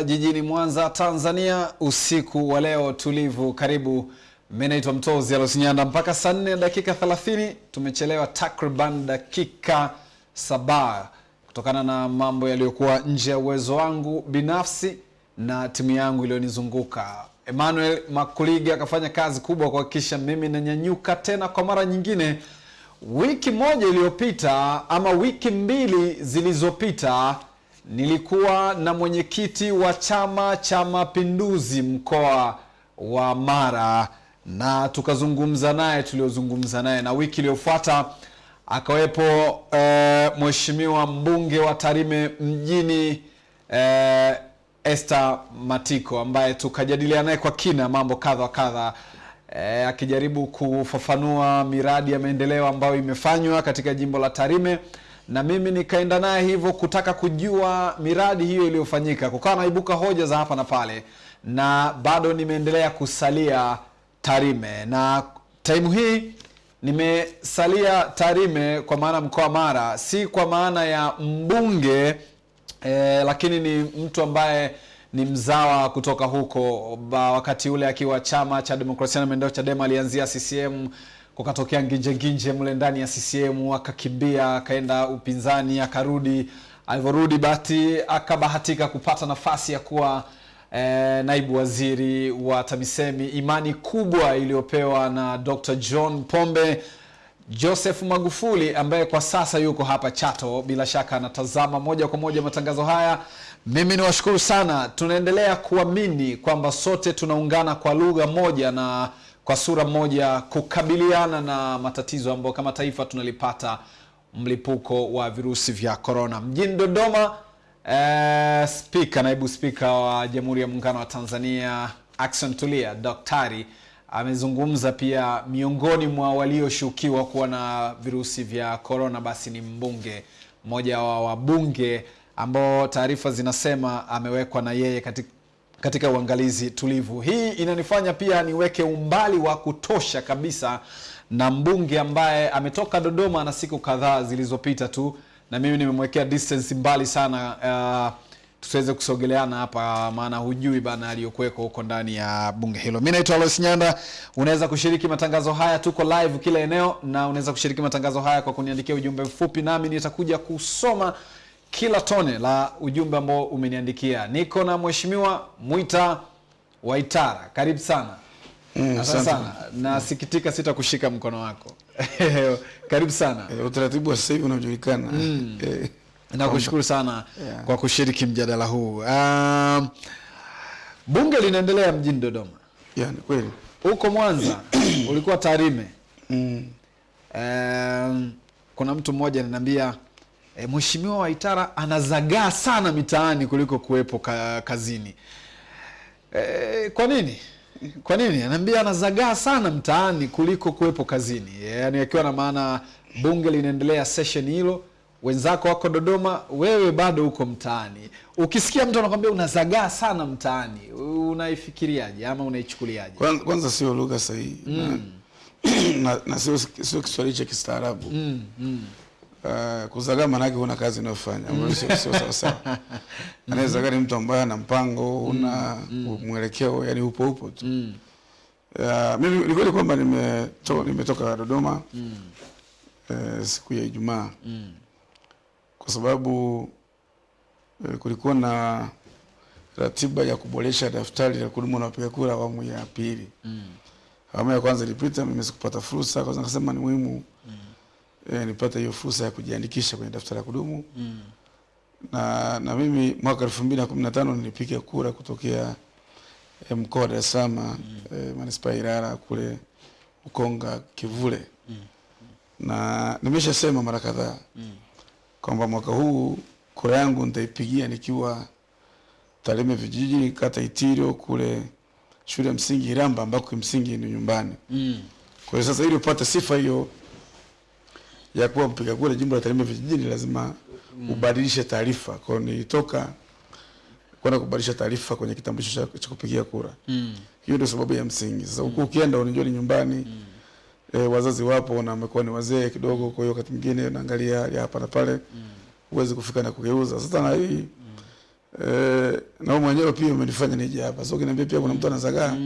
Jijini Mwanza, Tanzania, usiku wa leo tulivu. Karibu, mimi naitwa Mtozi Alosinyanda. Mpaka saa nne dakika 30 tumechelewa takriban dakika saba kutokana na mambo yaliyokuwa nje ya uwezo wangu binafsi na timu yangu iliyonizunguka. Emmanuel Makuliga akafanya kazi kubwa kuhakikisha mimi nanyanyuka tena kwa mara nyingine. Wiki moja iliyopita ama wiki mbili zilizopita nilikuwa na mwenyekiti wa Chama cha Mapinduzi mkoa wa Mara na tukazungumza naye tuliozungumza naye, na wiki iliyofuata akawepo e, mheshimiwa mbunge wa Tarime mjini e, Esther Matiko ambaye tukajadiliana naye kwa kina mambo kadha wa kadha e, akijaribu kufafanua miradi ya maendeleo ambayo imefanywa katika jimbo la Tarime na mimi nikaenda naye hivyo kutaka kujua miradi hiyo iliyofanyika. Kukawa naibuka hoja za hapa na pale, na bado nimeendelea kusalia Tarime, na taimu hii nimesalia Tarime kwa maana mkoa Mara, si kwa maana ya mbunge eh, lakini ni mtu ambaye ni mzawa kutoka huko ba, wakati ule akiwa chama cha demokrasia na maendeleo Chadema alianzia CCM kukatokea nginjenginje nginje mle ndani ya CCM, akakimbia akaenda upinzani, akarudi. Alivyorudi bahati akabahatika kupata nafasi ya kuwa eh, naibu waziri wa TAMISEMI, imani kubwa iliyopewa na Dr. John Pombe Joseph Magufuli ambaye kwa sasa yuko hapa Chato, bila shaka anatazama moja kwa moja matangazo haya. Mimi ni washukuru sana, tunaendelea kuamini kwamba sote tunaungana kwa lugha moja na kwa sura moja kukabiliana na matatizo ambayo kama taifa tunalipata, mlipuko wa virusi vya korona. Mjini Dodoma, eh, spika naibu spika wa Jamhuri ya Muungano wa Tanzania Ackson Tulia daktari amezungumza pia. Miongoni mwa walioshukiwa kuwa na virusi vya korona basi ni mbunge mmoja wa wabunge ambao taarifa zinasema amewekwa na yeye katika katika uangalizi tulivu. Hii inanifanya pia niweke umbali wa kutosha kabisa na mbunge ambaye ametoka Dodoma na siku kadhaa zilizopita tu, na mimi nimemwekea distance mbali sana uh, tusiweze kusogeleana hapa, maana hujui bana aliyokuweko huko ndani ya bunge hilo. mi naitwa Alois Nyanda. Unaweza kushiriki matangazo haya, tuko live kila eneo, na unaweza kushiriki matangazo haya kwa kuniandikia ujumbe mfupi, nami nitakuja kusoma kila tone la ujumbe ambao umeniandikia. Niko na mheshimiwa Mwita Waitara, karibu sana. Mm, Asante sana, nasikitika sitakushika mkono wako karibu sana. E, utaratibu wa sasa hivi unajulikana Mm. E, Nakushukuru sana Yeah. kwa kushiriki mjadala huu. Um, bunge linaendelea mjini Dodoma, Yeah, ni kweli huko Mwanza ulikuwa Tarime. Mm, Um, kuna mtu mmoja ananiambia e, mheshimiwa Waitara anazagaa sana mitaani kuliko kuwepo ka, kazini. E, kwa nini? Kwa nini? Anaambia anazagaa sana mtaani kuliko kuwepo kazini. Yaani akiwa na maana bunge linaendelea session hilo, wenzako wako Dodoma, wewe bado uko mtaani. Ukisikia mtu anakwambia unazagaa sana mtaani, unaifikiriaje ama unaichukuliaje? kwanza, kwanza sio lugha sahihi na, na, na sio sio Kiswahili cha kistaarabu Mm, mm. Uh, kuzagaa maanake una kazi unayofanya ambayo sio sawa sawa. Anayezagaa ni mtu ambaye ana mpango una mwelekeo, yani upo upo tu. Mm. Uh, mimi ni kweli kwamba nimetoka nimetoka Dodoma eh, siku ya Ijumaa Mm. kwa sababu uh, kulikuwa na ratiba ya kuboresha daftari la kudumu na wapiga kura awamu ya pili. Mm. Awamu ya kwanza ilipita, mimi sikupata fursa, kwanza nikasema ni muhimu eh, nipata hiyo fursa ya kujiandikisha kwenye daftari la kudumu Mm. na, na mimi mwaka elfu mbili na kumi na tano nilipiga kura kutokea e, mkoa wa Dar es Salaam mm. e, manispaa ya Ilala kule Ukonga Kivule mm. na nimeshasema mara kadhaa mm. kwamba mwaka huu kura yangu nitaipigia nikiwa Tarime vijiji kata Itirio kule shule ya msingi Iramba ambako kimsingi ni nyumbani. Mm. Kwa hiyo sasa ili upate sifa hiyo ya kuwa mpiga kura jimbo la Tarime vijijini lazima ubadilishe taarifa. Kwa hiyo nilitoka kwenda kubadilisha taarifa kwenye kitambulisho cha, kupigia kura. Mm. Hiyo ndio sababu ya msingi. Sasa mm. ukienda unajua ni nyumbani Mm. e, wazazi wapo na wamekuwa ni wazee kidogo, kwa hiyo wakati mwingine unaangalia hapa na pale huwezi kufika na kugeuza. Sasa na hii mm. eh, na wewe mwenyewe pia umenifanya nije hapa. So ukiniambia pia kuna mtu anazagaa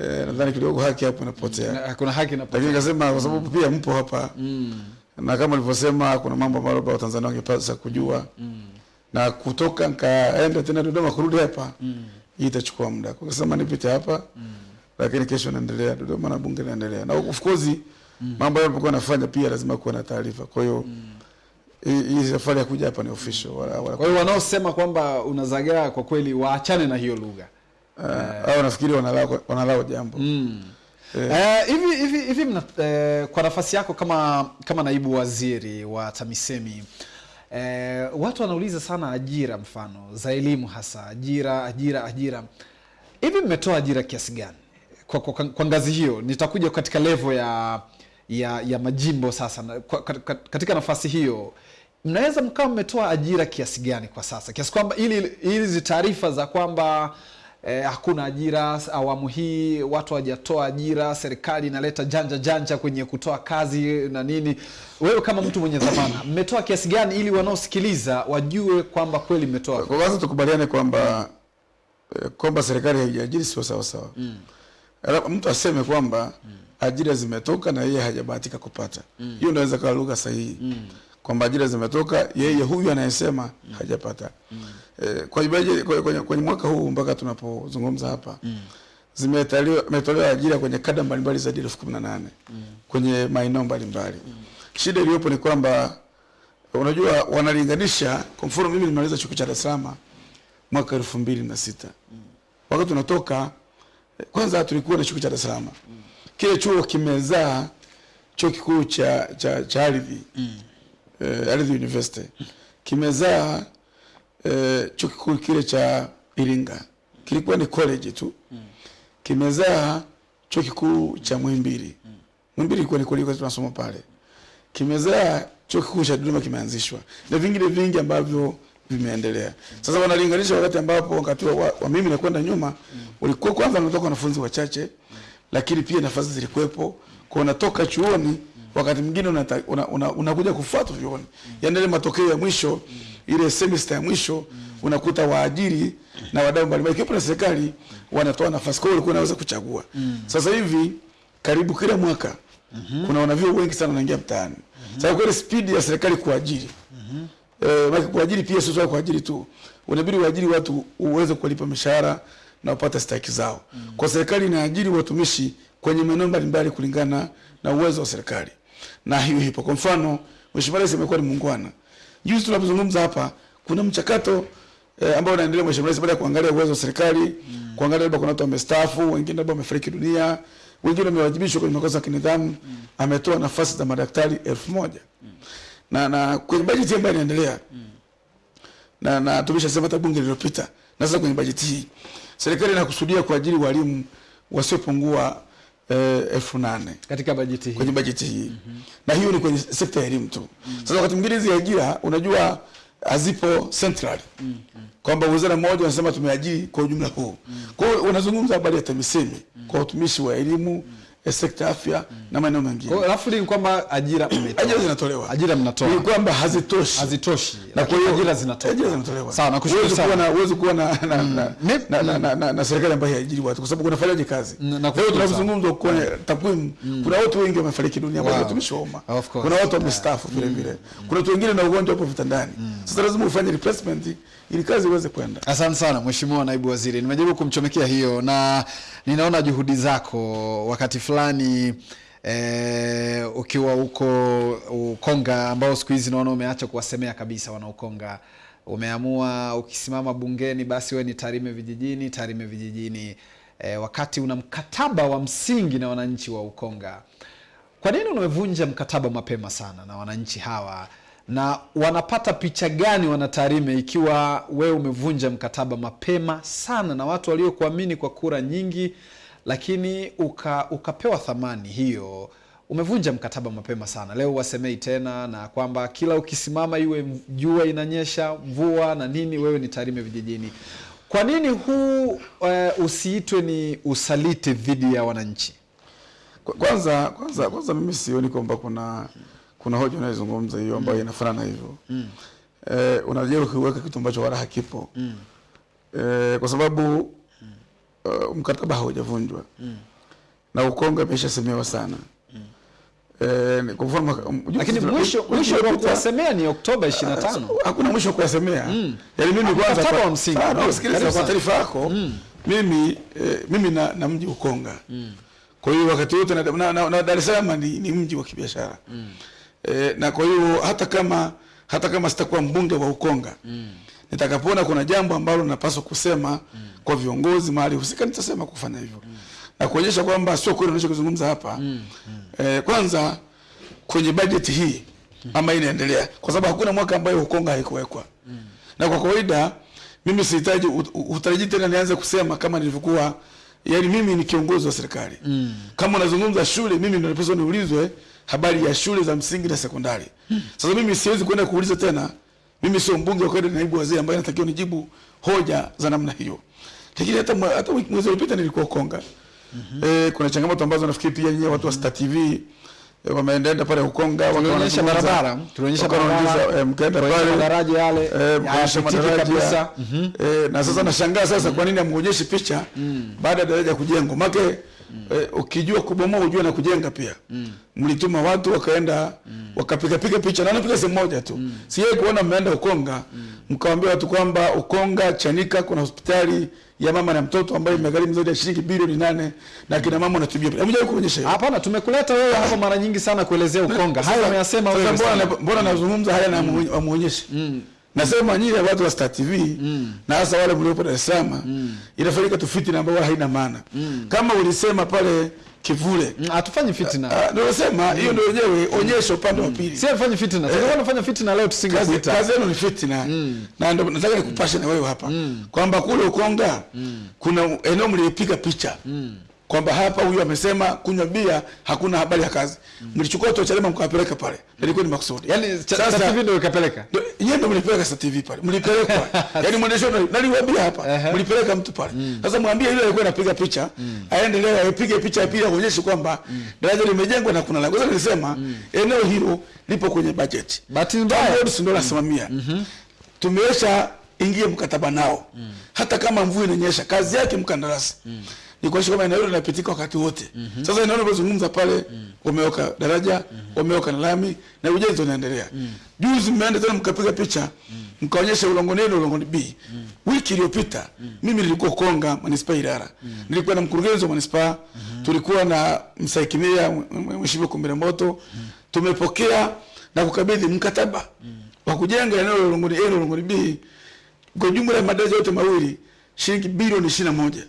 eh, nadhani kidogo haki hapo inapotea. Na- kuna haki na Lakini nikasema kwa sababu pia mpo hapa. Na kama ulivyosema kuna mambo ambayo labda Watanzania wangepasa kujua. Na kutoka nkaenda tena Dodoma kurudi hapa hii itachukua muda. Kwa kusema nipite hapa lakini kesho naendelea Dodoma na bunge naendelea. Na of course mambo ambayo nilikuwa nafanya pia lazima kuwa na taarifa. Kwa hiyo hii hii safari ya kuja hapa ni official. Wala, wala kwa hiyo wanaosema kwamba unazagaa kwa kweli waachane na hiyo lugha uh, au nafikiri wanalao wanalao jambo. Mm. Eh, hivi hivi hivi mna, uh, kwa nafasi yako kama kama naibu waziri wa TAMISEMI eh, watu wanauliza sana ajira, mfano za elimu, hasa ajira ajira ajira. Hivi mmetoa ajira kiasi gani kwa, kwa, kwa ngazi hiyo? Nitakuja katika levo ya ya, ya majimbo sasa. Kwa, katika, katika nafasi hiyo mnaweza mkawa mmetoa ajira kiasi gani kwa sasa, kiasi kwamba ili hizi taarifa za kwamba eh, hakuna ajira awamu hii, watu hawajatoa ajira, serikali inaleta janja janja kwenye kutoa kazi na nini. Wewe kama mtu mwenye dhamana, mmetoa kiasi gani ili wanaosikiliza wajue kwamba kweli mmetoa? Kwa kwanza tukubaliane kwamba eh, kwamba serikali haijaajiri sio sawa sawa. Mm. mtu aseme kwamba ajira zimetoka na yeye hajabahatika kupata. Hiyo ndio inaweza kuwa lugha sahihi. Mm. Kwamba ajira zimetoka yeye huyu anayesema hajapata. Eh, kwa ibaje kwenye, kwenye, mwaka huu mpaka tunapozungumza hapa mm. zimetolewa ajira kwenye kada mbalimbali zaidi ya elfu kumi na nane kwenye maeneo mbalimbali. mm. Shida iliyopo ni kwamba unajua wanalinganisha. Kwa mfano mimi nimaliza chuo cha Dar es Salaam mwaka elfu mbili na sita wakati tunatoka kwanza tulikuwa na chuo cha Dar es Salaam mm. kile chuo kimezaa chuo kikuu cha cha, cha ardhi mm. eh, ardhi university kimezaa eh, chuo kikuu kile cha Iringa. Kilikuwa ni college tu. Kimezaa chuo kikuu cha Muhimbili. Muhimbili ilikuwa ni college tunasoma pale. Kimezaa chuo kikuu cha Dodoma kimeanzishwa. Na vingine vingi ambavyo vimeendelea. Sasa wanalinganisha wakati ambapo wakati wa, wa mimi nakwenda nyuma ulikuwa kwanza wanatoka wanafunzi wachache, lakini pia nafasi zilikuwepo. Kwa unatoka chuoni wakati mwingine unakuja una, una, una kufuata vyuoni, yaani ile matokeo ya mwisho ile semester ya mwisho unakuta waajiri na wadau mbalimbali ikiwepo na serikali wanatoa nafasi, kwa hiyo ulikuwa unaweza kuchagua. Sasa hivi karibu kila mwaka kuna wanavyuo wengi sana wanaingia mtaani. Sasa kweli speed ya serikali kuajiri eh, maana kuajiri pia sio kuajiri tu, unabidi uajiri watu uweze kuwalipa mishahara na upate stahiki zao. Mm. Kwa serikali inaajiri watumishi kwenye maeneo mbalimbali kulingana na uwezo wa serikali, na hiyo hipo. Kwa mfano, Mheshimiwa Rais amekuwa ni muungwana. Juzi tunapozungumza hapa, kuna mchakato eh, ambao unaendelea Mheshimiwa Rais baada ya kuangalia uwezo wa serikali, mm. kuangalia labda kuna watu wamestaafu, wengine labda wamefariki dunia, wengine wamewajibishwa kwenye makosa ya kinidhamu, mm. ametoa nafasi za madaktari elfu moja na na kwenye bajeti ambayo inaendelea na na tumeshasema hata bunge lililopita, na sasa kwenye bajeti hii serikali inakusudia kuajiri walimu wasiopungua elfu nane katika bajeti hii kwenye bajeti hii mm -hmm. na hiyo ni kwenye sekta ya elimu tu. mm -hmm. Sasa wakati mwingine hizi ajira unajua hazipo central mm -hmm. kwamba wizara moja wanasema tumeajiri kwa ujumla huu. mm -hmm. Kwa hiyo unazungumza habari ya TAMISEMI mm -hmm. kwa utumishi wa elimu, eh, sekta afya mm. na maeneo mengine. Kwa hiyo rafli ni kwamba ajira mmetoa. Ajira zinatolewa. ajira mnatoa Ni kwamba hazitoshi. hazitoshi, na kwa hiyo ajira zinatolewa. ajira zinatolewa. Sawa, nakushukuru sana. na uwezo kuwa na na na Mi- na, na, na, na, na, na serikali ambayo haijiri watu kwa sababu kunafanyaje kazi. Mm, Leo tunazungumza kwa takwimu, kuna watu wengi wamefariki dunia ambao Wow. umma. Kuna watu wamestaafu vile vile. Kuna watu wengine na ugonjwa hapo vitandani. Sasa lazima ufanye replacement ili kazi iweze kwenda. Asante sana Mheshimiwa Naibu Waziri, nimejaribu kumchomekea hiyo na ninaona juhudi zako wakati fulani E, ukiwa huko Ukonga ambao siku hizi naona umeacha kuwasemea kabisa wana Ukonga. Umeamua ukisimama bungeni basi we ni Tarime vijijini, Tarime vijijini e, wakati una mkataba wa msingi na wananchi wa Ukonga. Kwa nini umevunja mkataba mapema sana na wananchi hawa, na wanapata picha gani wanatarime ikiwa wewe umevunja mkataba mapema sana na watu waliokuamini kwa kura nyingi, lakini uka, ukapewa thamani hiyo? Umevunja mkataba mapema sana. Leo wasemei tena na kwamba kila ukisimama iwe jua inanyesha mvua na nini, wewe ni Tarime vijijini. Kwa nini huu uh, usiitwe ni usaliti dhidi ya wananchi? Kwanza kwanza kwanza mimi sioni kwamba kuna kuna hoja unayozungumza hiyo ambayo mm. inafanana hivyo. mm. e, unajaribu kuweka kitu ambacho wala hakipo mm. e, kwa sababu mm. uh, mkataba haujavunjwa mm. na Ukonga imeshasemewa sana mm. kwa mfano lakini mwisho mwisho wa kuwasemea ni Oktoba 25 hakuna mwisho wa kuyasemea yaani mimi kwanza kwa- msingi. Ah, sikiliza kwa taarifa yako mimi eh, mimi na, na mji Ukonga mm. kwa hiyo wakati wote na, na, na, na Dar es Salaam ni, ni mji wa kibiashara eh, na kwa hiyo hata kama hata kama sitakuwa mbunge wa Ukonga mm. nitakapoona kuna jambo ambalo napaswa kusema mm. kwa viongozi mahali husika nitasema kufanya hivyo mm. na kuonyesha kwamba sio kweli unachokizungumza hapa mm. e, kwanza kwenye bajeti hii ama inaendelea kwa sababu hakuna mwaka ambayo Ukonga haikuwekwa mm. na kwa kawaida mimi sihitaji ut- ut- utarajii tena nianze kusema kama nilivyokuwa yani mimi ni kiongozi wa serikali mm. kama unazungumza shule mimi ndio napaswa niulizwe habari ya shule za msingi na sekondari. Sasa mimi siwezi kwenda kuuliza tena mimi sio mbunge wa kwenda na naibu waziri ambaye natakiwa nijibu hoja za namna hiyo. Lakini hata hata wiki- mwezi uliopita nilikuwa Ukonga eh, kuna changamoto ambazo nafikiri pia nyinyi watu wa Star TV eh, wameendaenda pale Ukonga wakaonyesha barabara tulionyesha barabara eh, mkaenda pale madaraja yale Eh, mkaonyesha hayapitiki madaraja. kabisa. Eh, na sasa mm -hmm. nashangaa sasa kwa nini amuonyeshi picha mm. -hmm. baada ya daraja kujengwa make eh, ukijua kubomoa ujue na kujenga pia. Mm. mlituma watu wakaenda wakapiga piga picha na napiga sehemu moja tu. Mm. si yeye kuona mmeenda Ukonga. Mm. mkawaambia watu kwamba Ukonga Chanika kuna hospitali ya mama na mtoto ambayo imegharimu zaidi ya shilingi bilioni nane na kina mama wanatibia hamjawahi kuonyesha hiyo. Hapana tumekuleta wewe hapa mara nyingi sana kuelezea ukonga. Hayo ameyasema wewe mbona mbona nazungumza haya na amuonyeshe nasema nyinyi watu wa Star TV mm. na hasa wale mliopo Dar es Salaam mm. inafanyika tu fitina ambayo haina maana. Mm. kama ulisema pale kivule. Mm, hatufanyi fitina. Ah, ndio nasema hiyo ndio wenyewe onyesho upande wa pili. Si afanye fitina. Tungekuwa tunafanya fitina leo tusingekuita kazi yenu ni fitina. Na ndio nataka nikupashe na wewe hapa. Kwamba kule Ukonga kuna eneo mlipiga picha kwamba hapa huyu amesema kunywa bia hakuna habari ya kazi mlichukua watu wa Chadema mkawapeleka pale ilikuwa ni makusudi yani Sasa- hivi TV ndio ikapeleka Yeye ndio mlipeleka sasa TV pale. Mlipelekwa. Yaani mwendesho naliwaambia hapa. Ehe. Mlipeleka mtu pale. Sasa mwambie yule alikuwa anapiga picha, mm. aendelee apige picha ya pili aonyeshe kwamba daraja limejengwa na kuna lango. Sasa nilisema eneo hilo lipo kwenye budget. bahati mbaya ndio nasimamia. Tumesha ingie mkataba nao. Hata kama mvua inanyesha, kazi yake mkandarasi. Ni kuhakikisha kwamba eneo hilo linapitika wakati wote. mm -hmm. Sasa eneo linalozungumza pale wameweka daraja, wameweka na lami na ujenzi unaendelea. mm -hmm. Juzi mmeenda tena mkapiga picha, mkaonyesha ulongoni A ulongoni B. Wiki iliyopita mm. mimi nilikuwa Konga, manispaa Ilala. Nilikuwa na mkurugenzi wa manispaa, tulikuwa na msaikimia mheshimiwa Kumbira Moto. mm. Tumepokea na kukabidhi mkataba mm. wa kujenga eneo la Ulongoni A Ulongoni B kwa jumla ya madaraja yote mawili shilingi bilioni ishirini na moja.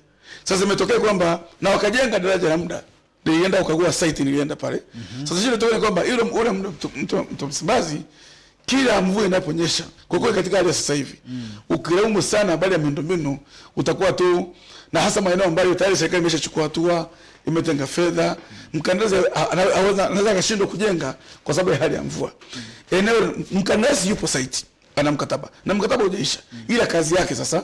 Sasa imetokea kwamba na wakajenga daraja la muda, nilienda ukagua site, nilienda pale. mm -hmm. Sasa shida tokea kwamba yule ule mto- mto Msimbazi kila mvua inaponyesha, kwa kweli katika hali ya sasa hivi mm. ukilaumu sana habari ya miundombinu utakuwa tu na hasa maeneo ambayo tayari serikali imeshachukua hatua, imetenga fedha, mkandarasi anaweza anaweza akashindwa kujenga kwa sababu ya hali ya mvua. Eneo mkandarasi yupo site ana mkataba na mkataba hujaisha, ila kazi yake sasa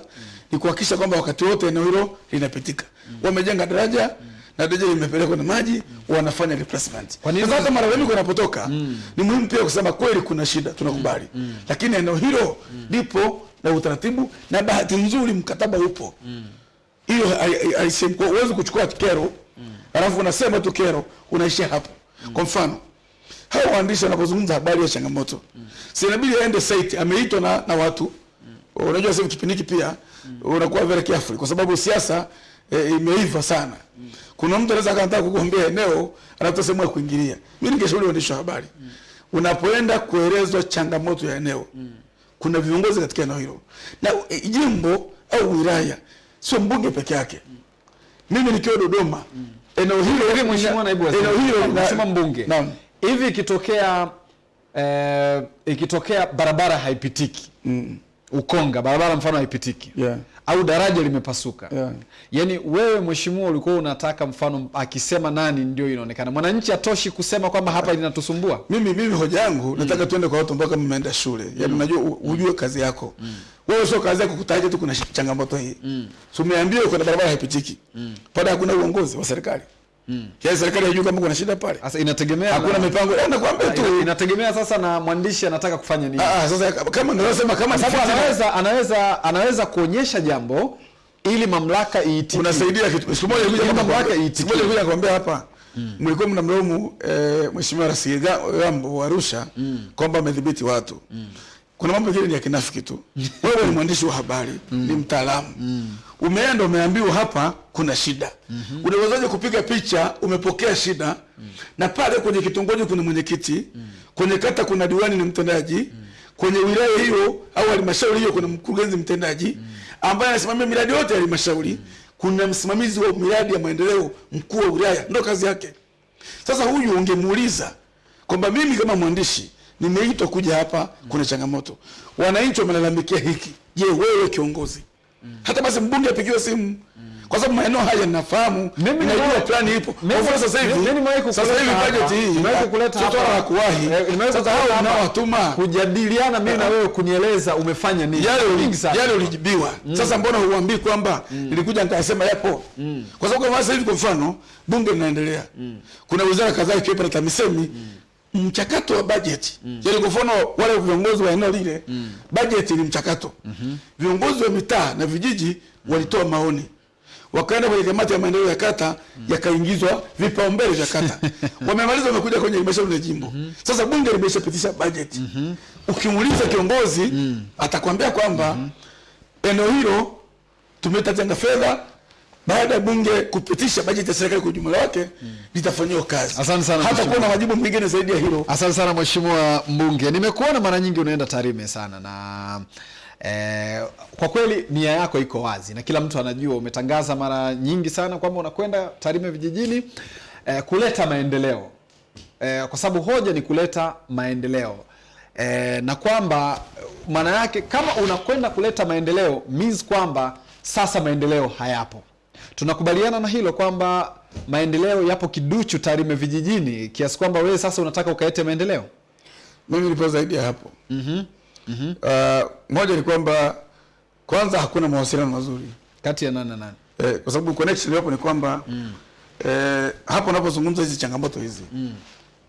ni kuhakikisha kwamba wakati wote eneo hilo linapitika. Mm. Wamejenga daraja na daraja limepelekwa na maji, wanafanya replacement. Kwa nini- Sasa wengi malalamiko yanapotoka, ni muhimu pia kusema kweli kuna shida, tunakubali, mm. mm. lakini eneo hilo lipo na utaratibu, na bahati nzuri mkataba upo hiyo mm. haisemi- huwezi kuchukua kero mm. alafu unasema tu kero unaishia hapo. mm. Kwa mfano hao waandishi wanapozungumza habari ya changamoto, si inabidi aende site, ameitwa na, na watu. mm. Unajua sasa kipindi hiki pia unakuwa very careful kwa sababu siasa e, imeiva sana. mm. Kuna mtu anaweza akataka kugombea eneo anatafuta sehemu ya kuingilia. Mimi ningeshauri waandishi wa habari, mm. unapoenda kuelezwa changamoto ya eneo, mm. kuna viongozi katika eneo hilo na e, jimbo au wilaya, sio mbunge peke yake. mm. Mimi nikiwa Dodoma, mm. eneo hilo mheshimiwa naibu waziri eneo hilo mheshimiwa mbunge Naam. hivi ikitokea eh, ikitokea barabara haipitiki ukonga barabara mfano haipitiki. Yeah. au daraja limepasuka. Yeah. yaani wewe mheshimiwa ulikuwa unataka mfano akisema nani ndio inaonekana. Mwananchi atoshi kusema kwamba hapa linatusumbua? Mimi mimi hoja yangu mm. nataka tuende kwa watu ambao kama mmeenda shule. Yaani unajua ujue kazi yako. Mm. wewe sio kazi yako kutaja tu kuna changamoto hii. So umeambiwa kuna barabara haipitiki? Mm. pada hakuna uongozi wa serikali Yaani serikali haijui kama kuna shida pale. Sasa inategemea Hakuna na- mipango. Na nakwambia tu. inategemea sasa na mwandishi anataka kufanya nini. Ah, ah, sasa kama ndio nasema kama ni Sababu fitina, anaweza anaweza anaweza kuonyesha jambo ili mamlaka iitikie. unasaidia kitu. Siku moja kuja mamlaka kwa- iitikie. siku moja kuja kuambia hapa mlikuwa mnamlaumu eh, Mheshimiwa Rais Gambo wa Arusha kwamba amedhibiti watu. Kuna mambo mengine ni ya kinafiki tu. Wewe ni mwandishi wa habari, mm. ni mtaalamu. mm. Umeenda umeambiwa hapa kuna shida. mm -hmm. Unawezaje kupiga picha umepokea shida mm. na pale kwenye kitongoji kuna mwenyekiti, mm. kwenye kata kuna diwani ni mtendaji, mm. kwenye wilaya hiyo au halmashauri hiyo kuna mkurugenzi mtendaji mm. ambaye anasimamia miradi yote ya halmashauri, kuna msimamizi wa miradi ya maendeleo mkuu wa wilaya, ndio kazi yake. Sasa huyu ungemuuliza kwamba mimi kama mwandishi nimeitwa kuja hapa, mm. kuna changamoto, wananchi wamelalamikia hiki. Je, wewe kiongozi, mm. hata basi mbunge apigiwe simu kwa sababu maeneo haya ninafahamu, ninajua plani ipo. Kwa sasa hivi, sasa hivi budget hii Nimewahi kukuleta hapa. la kuwahi. Eh, Sasa hao unaowatuma kujadiliana mimi na wewe kunieleza umefanya nini. yale uli- yale ulijibiwa. Sasa mbona huambii kwamba nilikuja nikasema yapo? Kwa sababu kama sasa hivi kwa mfano bunge linaendelea, kuna wizara kadhaa ikiwepo na TAMISEMI mchakato wa bajeti yaani, kwa mfano wale viongozi wa eneo lile, mm. bajeti ni mchakato. mm -hmm. Viongozi wa mitaa na vijiji walitoa maoni wakaenda kwenye kamati ya maendeleo ya kata mm. yakaingizwa vipaumbele vya kata wamemaliza, wamekuja kwenye halmashauri ya jimbo. mm -hmm. Sasa bunge limeshapitisha bajeti. Ukimuuliza kiongozi mm. atakwambia kwamba mm -hmm. eneo hilo tumetatenga fedha baada ya bunge kupitisha bajeti ya serikali kwa ujumla wake litafanyiwa kazi. Asante sana, hata kuwa na majibu mengine zaidi ya hilo. Asante sana mheshimiwa mbunge, nimekuona mara nyingi unaenda Tarime sana na eh, kwa kweli nia yako iko wazi na kila mtu anajua. Umetangaza mara nyingi sana kwamba unakwenda Tarime vijijini eh, kuleta maendeleo eh, kwa sababu hoja ni kuleta maendeleo eh, na kwamba maana yake kama unakwenda kuleta maendeleo means kwamba sasa maendeleo hayapo. Tunakubaliana na hilo kwamba maendeleo yapo kiduchu Tarime vijijini, kiasi kwamba wewe sasa unataka ukaete maendeleo. Mimi nipo zaidi ya hapo. Uh, moja ni kwamba kwanza hakuna mawasiliano mazuri Kati ya nani na nani? eh, kwa sababu connection iliyopo ni kwamba mm. eh, hapo unapozungumza hizi changamoto hizi mm.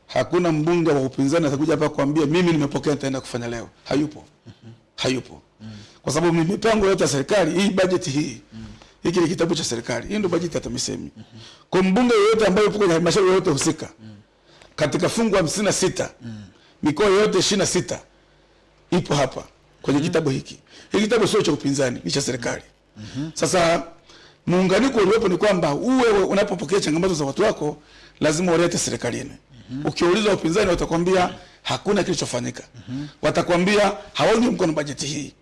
hakuna mbunge wa upinzani atakuja hapa kuambia mimi nimepokea nitaenda kufanya leo. Hayupo, mm -hmm. hayupo mm. kwa sababu mi- mipango yote ya serikali hii bajeti hii hiki ni kitabu cha serikali, hii ndio bajeti ya TAMISEMI. Kwa mbunge yoyote ambaye yupo kwenye halmashauri yoyote husika katika fungu hamsini na sita mikoa yote ishirini na sita ipo hapa kwenye kitabu hiki. Hiki kitabu sio cha upinzani, ni cha serikali. Sasa muunganiko uliopo ni kwamba uwe unapopokea changamoto za watu wako lazima ulete serikalini. Ukiuliza upinzani watakwambia hakuna kilichofanyika. Watakwambia hawaungi mkono bajeti hii.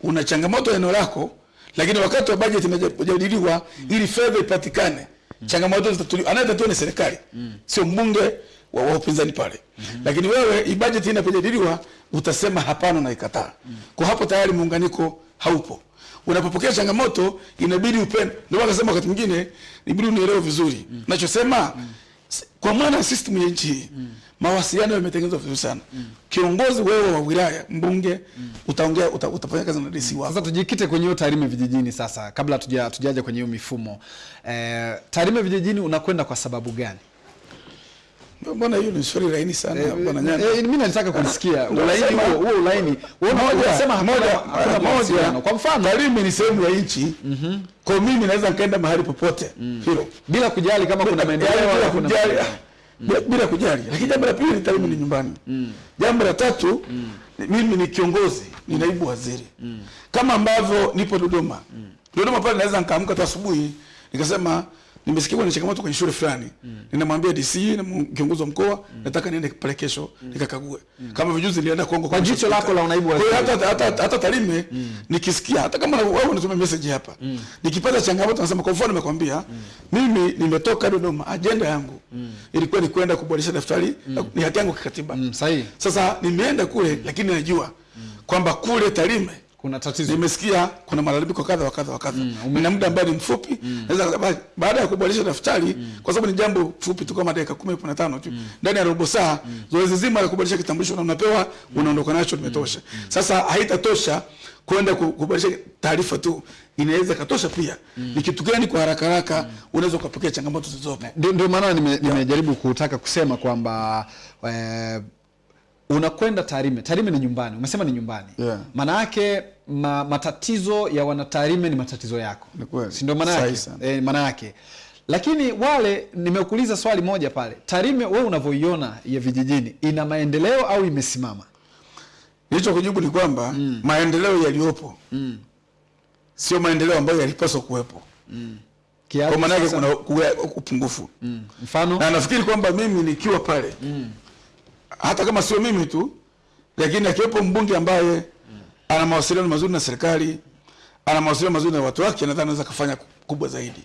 Una changamoto eneo lako, lakini wakati wa bajeti imejadiliwa ili fedha ipatikane, mm. changamoto zitatuliwa. Anayetatua ni serikali, mm. sio mbunge wa, wa upinzani pale. Lakini wewe i bajeti inapojadiliwa utasema hapana na ikataa. mm. Kwa hapo tayari muunganiko haupo. Unapopokea changamoto inabidi upende. Ndio maana nasema wakati mwingine inabidi unielewe vizuri. mm. Nachosema mm. kwa maana system ya nchi hii mawasiliano yametengenezwa vizuri sana. mm. Kiongozi wewe wa wilaya, mbunge, mm. utaongea uta, utafanya kazi na DC wako. Sasa tujikite kwenye hiyo Tarime vijijini sasa, kabla tuja tujaje kwenye hiyo mifumo eh, Tarime vijijini unakwenda kwa sababu gani? Mbona hiyo ni swali laini sana bwana Nyanda? Eh, mimi nataka kusikia ulaini huo huo ulaini. Wewe unasema moja, moja. Kwa mfano Tarime ni sehemu ya nchi. Mhm. Kwa mimi naweza nikaenda mahali popote. Hilo. bila kujali kama kuna maendeleo au kuna kujali. Bila, bila kujali. Lakini jambo la pili Tarime ni nyumbani. Jambo la tatu mm. mimi ni kiongozi, ni naibu waziri. Kama ambavyo nipo Dodoma. Dodoma pale naweza nikaamka tu asubuhi nikasema nimesikia kuna changamoto kwenye shule fulani. mm. Ninamwambia DC na kiongozi wa mkoa mm. nataka niende pale kesho mm. nikakague. mm. Kama vijuzi nilienda Kongo Kwa jicho lako la unaibu waziri. hata hata hata Tarime nikisikia hata kama wewe unatuma message hapa. mm. Nikipata changamoto nasema kwa mfano nimekwambia mm. mimi nimetoka Dodoma ajenda yangu mm. ilikuwa ni kwenda kuboresha daftari mm. ni hati yangu kikatiba. Mm, sahihi. Sasa nimeenda kule mm. lakini najua kwamba kule Tarime kuna tatizo. Nimesikia kuna malalamiko kadha wa kadha wa kadha. Mm, na muda ambao ni mfupi. Naweza ba- baada ya kubadilisha daftari mm, kwa sababu ni jambo fupi tu kama dakika 10 15 tu. Ndani ya robo saa mm, zoezi zima la kubadilisha kitambulisho na unapewa mm, unaondoka nacho limetosha. Mm. sasa haitatosha kwenda kuboresha kubadilisha taarifa tu. Inaweza katosha pia. Mm. ni kitu gani kwa haraka haraka mm. unaweza ukapokea changamoto zilizopo? Ndio maana nimejaribu nime- kutaka kusema kwamba eh, unakwenda Tarime. Tarime ni nyumbani, umesema ni nyumbani Yeah. maana yake ma, matatizo ya wanatarime ni matatizo yako, si ndio maana yake? maana yake lakini wale, nimekuuliza swali moja pale, Tarime wewe unavyoiona ya vijijini ina maendeleo au imesimama? Nilicho kujibu ni kwamba mm. maendeleo yaliyopo mm. sio maendeleo ambayo yalipaswa kuwepo. mm. Kwa maana yake kuna upungufu. Mm. mfano Na nafikiri kwamba mimi nikiwa pale hata kama sio mimi tu, lakini akiwepo mbunge ambaye ana mawasiliano mazuri na serikali, ana mawasiliano mazuri na watu wake, nadhani anaweza kufanya kubwa zaidi.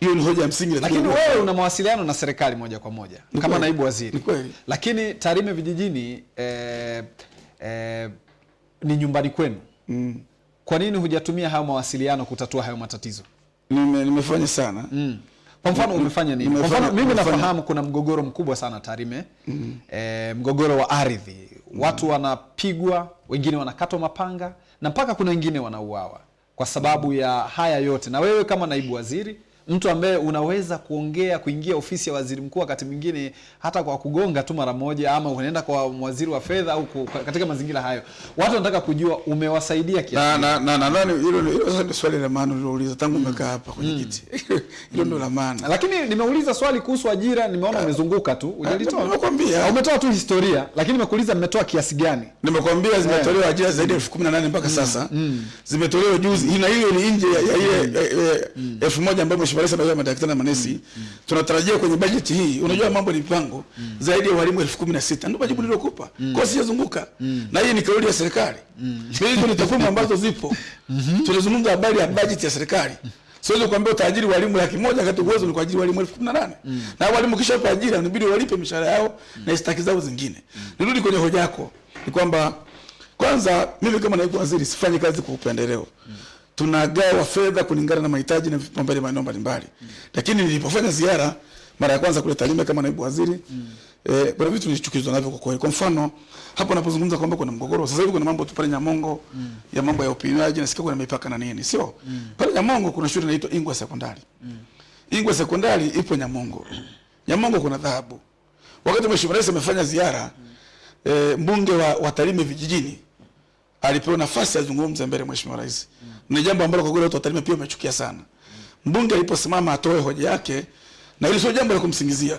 Hiyo ni hoja ya msingi. lakini wewe una mawasiliano na serikali moja kwa moja Ni kama naibu waziri Ni lakini Tarime vijijini eh, eh, ni nyumbani kwenu mm. kwa nini hujatumia hayo mawasiliano kutatua hayo matatizo Nime, nimefanya sana mm. Kwa mfano umefanya nini? Kwa mfano mimi nafahamu kuna mgogoro mkubwa sana Tarime. Mm. E, mgogoro wa ardhi. Watu wanapigwa wengine wanakatwa mapanga na mpaka kuna wengine wanauawa kwa sababu ya haya yote. Na wewe kama naibu waziri mtu ambaye unaweza kuongea kuingia ofisi ya waziri mkuu wakati mwingine hata kwa kugonga tu mara moja ama unaenda kwa waziri wa fedha au katika mazingira hayo. Watu wanataka kujua umewasaidia kiasi na na na nani. hilo hilo sasa swali la maana ulilouliza tangu umekaa hapa kwenye kiti. Hilo ndio la maana. Lakini nimeuliza swali kuhusu ajira nimeona umezunguka tu. Hujalitoa nimekwambia. Ah, umetoa tu historia lakini nimekuuliza mmetoa kiasi gani? Nimekwambia zimetolewa ajira zaidi ya elfu kumi na nane mpaka sasa. Zimetolewa juzi. Na hiyo ni nje ya ya ile eh, eh, elfu moja ambayo mheshimiwa rais amesema madaktari na manesi mm. tunatarajia kwenye bajeti hii unajua mambo ni mpango mm. zaidi ya walimu elfu kumi na sita ndio majibu niliyokupa. Kwa sijazunguka. Na hii ni kauli ya serikali. Mm. hizo ni takwimu ambazo zipo. Tunazungumza habari ya bajeti ya serikali. Siwezi kuambia utaajiri walimu laki moja kati uwezo ni kuajiri walimu elfu kumi na nane. Na walimu kisha pa ajira inabidi walipe mishahara yao mm. na istaki zao zingine. Mm. nirudi kwenye hoja yako. Ni kwamba kwanza mimi kama naibu waziri sifanyi kazi kwa upendeleo tunagawa fedha kulingana na mahitaji na vipaumbele maeneo mbalimbali mm. lakini nilipofanya ziara mara ya kwanza kule Tarime kama naibu waziri mm. eh, kuna vitu nilichukizwa navyo kwa kweli. Kwa mfano hapo napozungumza kwamba kuna mgogoro sasa hivi, kuna mambo tu pale Nyamongo mm. ya mambo ya upimiaji, nasikia kuna mipaka na nini, sio mm. pale Nyamongo kuna shule inaitwa Ingwa Sekondari. mm. Ingwa Sekondari ipo Nyamongo. Nyamongo kuna dhahabu. Wakati Mheshimiwa Rais amefanya ziara mm. eh, mbunge wa, wa Tarime vijijini alipewa nafasi azungumze mbele Mheshimiwa Rais. Ni jambo ambalo kwa kweli watu wa Tarime pia wamechukia sana. Mbunge aliposimama atoe hoja yake na hilo sio jambo la kumsingizia.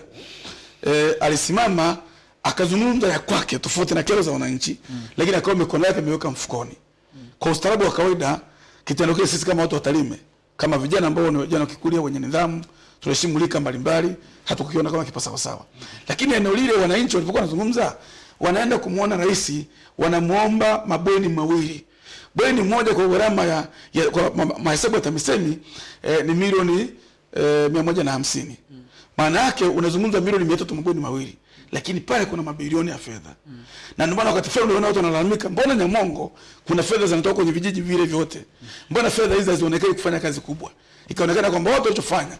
E, alisimama akazungumza ya kwake tofauti na kero za wananchi mm. lakini akawa mikono yake imeweka mfukoni. mm. Kwa ustaarabu wa kawaida kitendo kile sisi kama watu wa Tarime kama vijana ambao ni vijana wakikulia wenye nidhamu tunaheshimu lika mbalimbali hatukukiona kama kipo sawa sawa. mm. Lakini eneo lile wananchi walipokuwa wanazungumza wanaenda kumuona rais wanamuomba mabweni mawili bweni moja kwa gharama ya, ya kwa ma- ma- mahesabu ya TAMISEMI eh, ni milioni eh, mia moja na hamsini. Maana yake unazungumza milioni mia tatu mabweni mawili lakini pale kuna mabilioni ya fedha. Mm. na ndio maana wakati fulani unaona watu wanalalamika mbona Nyamongo kuna fedha zinatoka kwenye vijiji vile vyote? Mbona fedha hizi hazionekani kufanya kazi kubwa? Ikaonekana kwamba watu walichofanya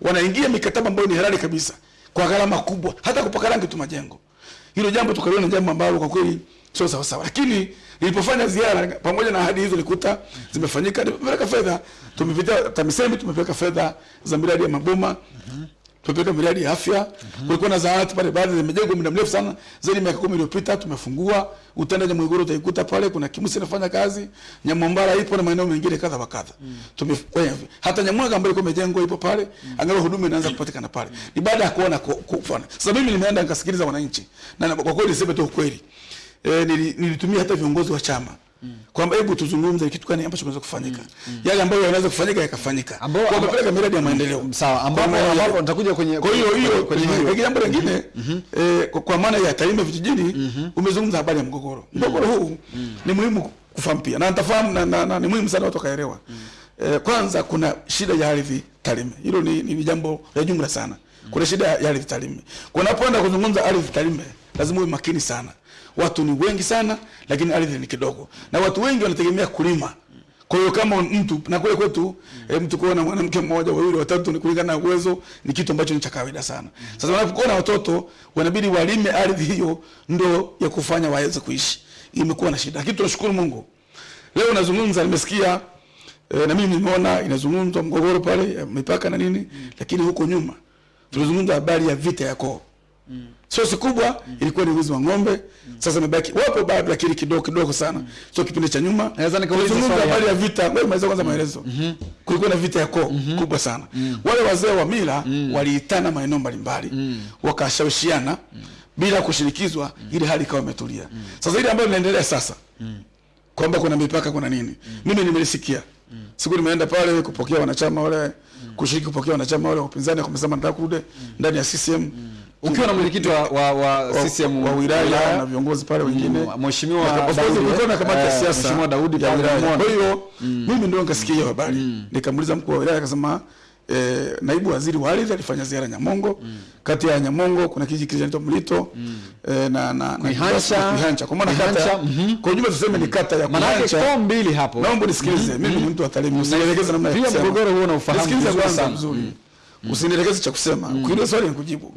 wanaingia mikataba ambayo ni halali kabisa kwa gharama kubwa hata kupaka rangi tu majengo. Hilo jambo tukaliona jambo ambalo kwa kweli sio sawa sawa, lakini nilipofanya ziara pamoja na ahadi hizo nilikuta zimefanyika. Tumepeleka fedha, tumepitia TAMISEMI, tumepeleka fedha za miradi ya maboma tumepeleka miradi ya afya. Kulikuwa na zahanati pale, baadhi zimejengwa muda mrefu sana, zaidi ya miaka kumi iliyopita. Tumefungua Utanda Nyamwiguru, utaikuta pale kuna Kimusi inafanya kazi, Nyamwambara ipo na maeneo mengine kadha wa kadha. Tumefanya hata Nyamwaga ambayo ilikuwa imejengwa ipo pale, angalau huduma inaanza kupatikana pale. Ni baada ya kuona kufana. Sasa mimi nimeenda nikasikiliza wananchi, na na- kwa kweli niseme tu ukweli, eh, nili- nilitumia hata viongozi wa chama kwamba hebu tuzungumze kitu gani ambacho kinaweza kufanyika, yale ambayo yanaweza kufanyika yakafanyika, kwa kupeleka miradi ya maendeleo sawa ambapo ambapo nitakuja kwenye kwa hiyo hiyo kwenye jambo lingine eh, kwa- maana ya Tarime vijijini umezungumza habari ya mgogoro. Mgogoro huu ni muhimu kufahamu pia na nitafahamu na, na, na ni muhimu sana watu wakaelewa. Eh, kwanza kuna shida ya ardhi Tarime. Hilo ni, ni, ni jambo la jumla sana. Kuna shida ya ardhi Tarime. Kunapoenda kuzungumza ardhi Tarime lazima uwe makini sana. Watu ni wengi sana, lakini ardhi ni kidogo, na watu wengi wanategemea kulima. Kwa hiyo kama mtu na kule kwetu mm. mtu kuona mwanamke mmoja wawili watatu ni kulingana na uwezo ni kitu ambacho ni cha kawaida sana. Mm. Sasa wanapokuona watoto wanabidi walime ardhi hiyo ndo ya kufanya waweze kuishi. Imekuwa na shida. Lakini tunashukuru Mungu. Leo nazungumza nimesikia e, na mimi nimeona inazungumzwa mgogoro pale mipaka na nini mm. lakini huko nyuma tulizungumza habari ya vita ya koo. Mm. Sosi kubwa ilikuwa ni wizi wa ng'ombe. Sasa imebaki wapo bado lakini kidogo kidogo sana. So Sio kipindi cha nyuma. Naweza nikauliza swali habari ya vita. Wewe maliza kwanza maelezo. Mm Kulikuwa na vita ya koo mm kubwa sana. Wale wazee wa mila waliitana maeneo mbalimbali. Wakashawishiana bila kushinikizwa mm. ili hali ikawa imetulia. Sasa ile ambayo inaendelea sasa. Kwamba kuna mipaka kuna nini? Mimi nimelisikia. Siku nimeenda pale kupokea wanachama wale kushiriki kupokea wanachama wale wa upinzani kumesema nataka kurudi ndani ya CCM. Mm ukiwa na mwenyekiti wa, wa, wa CCM wa wilaya na viongozi pale wengine. Mm, Mheshimiwa Daudi, kamati ya eh, siasa Mheshimiwa Daudi pale wilaya. Kwa hiyo mimi ndio nikasikia hiyo habari. Nikamuuliza mkuu wa wilaya akasema eh, naibu waziri wa ardhi alifanya ziara Nyamongo. Kati ya Nyamongo kuna kijiji kinaitwa Mlito mm. na na na Kihancha kwa maana kata mm -hmm. kwa ujumla tuseme ni kata ya Kihancha, maana kwa mbili hapo. Naomba nisikilize, mimi ni mtu wa Tarime, usinielekeze namna ya Pia mgogoro huo unaofahamu vizuri sana. Usinielekeze cha kusema. Kwa hiyo swali nikujibu.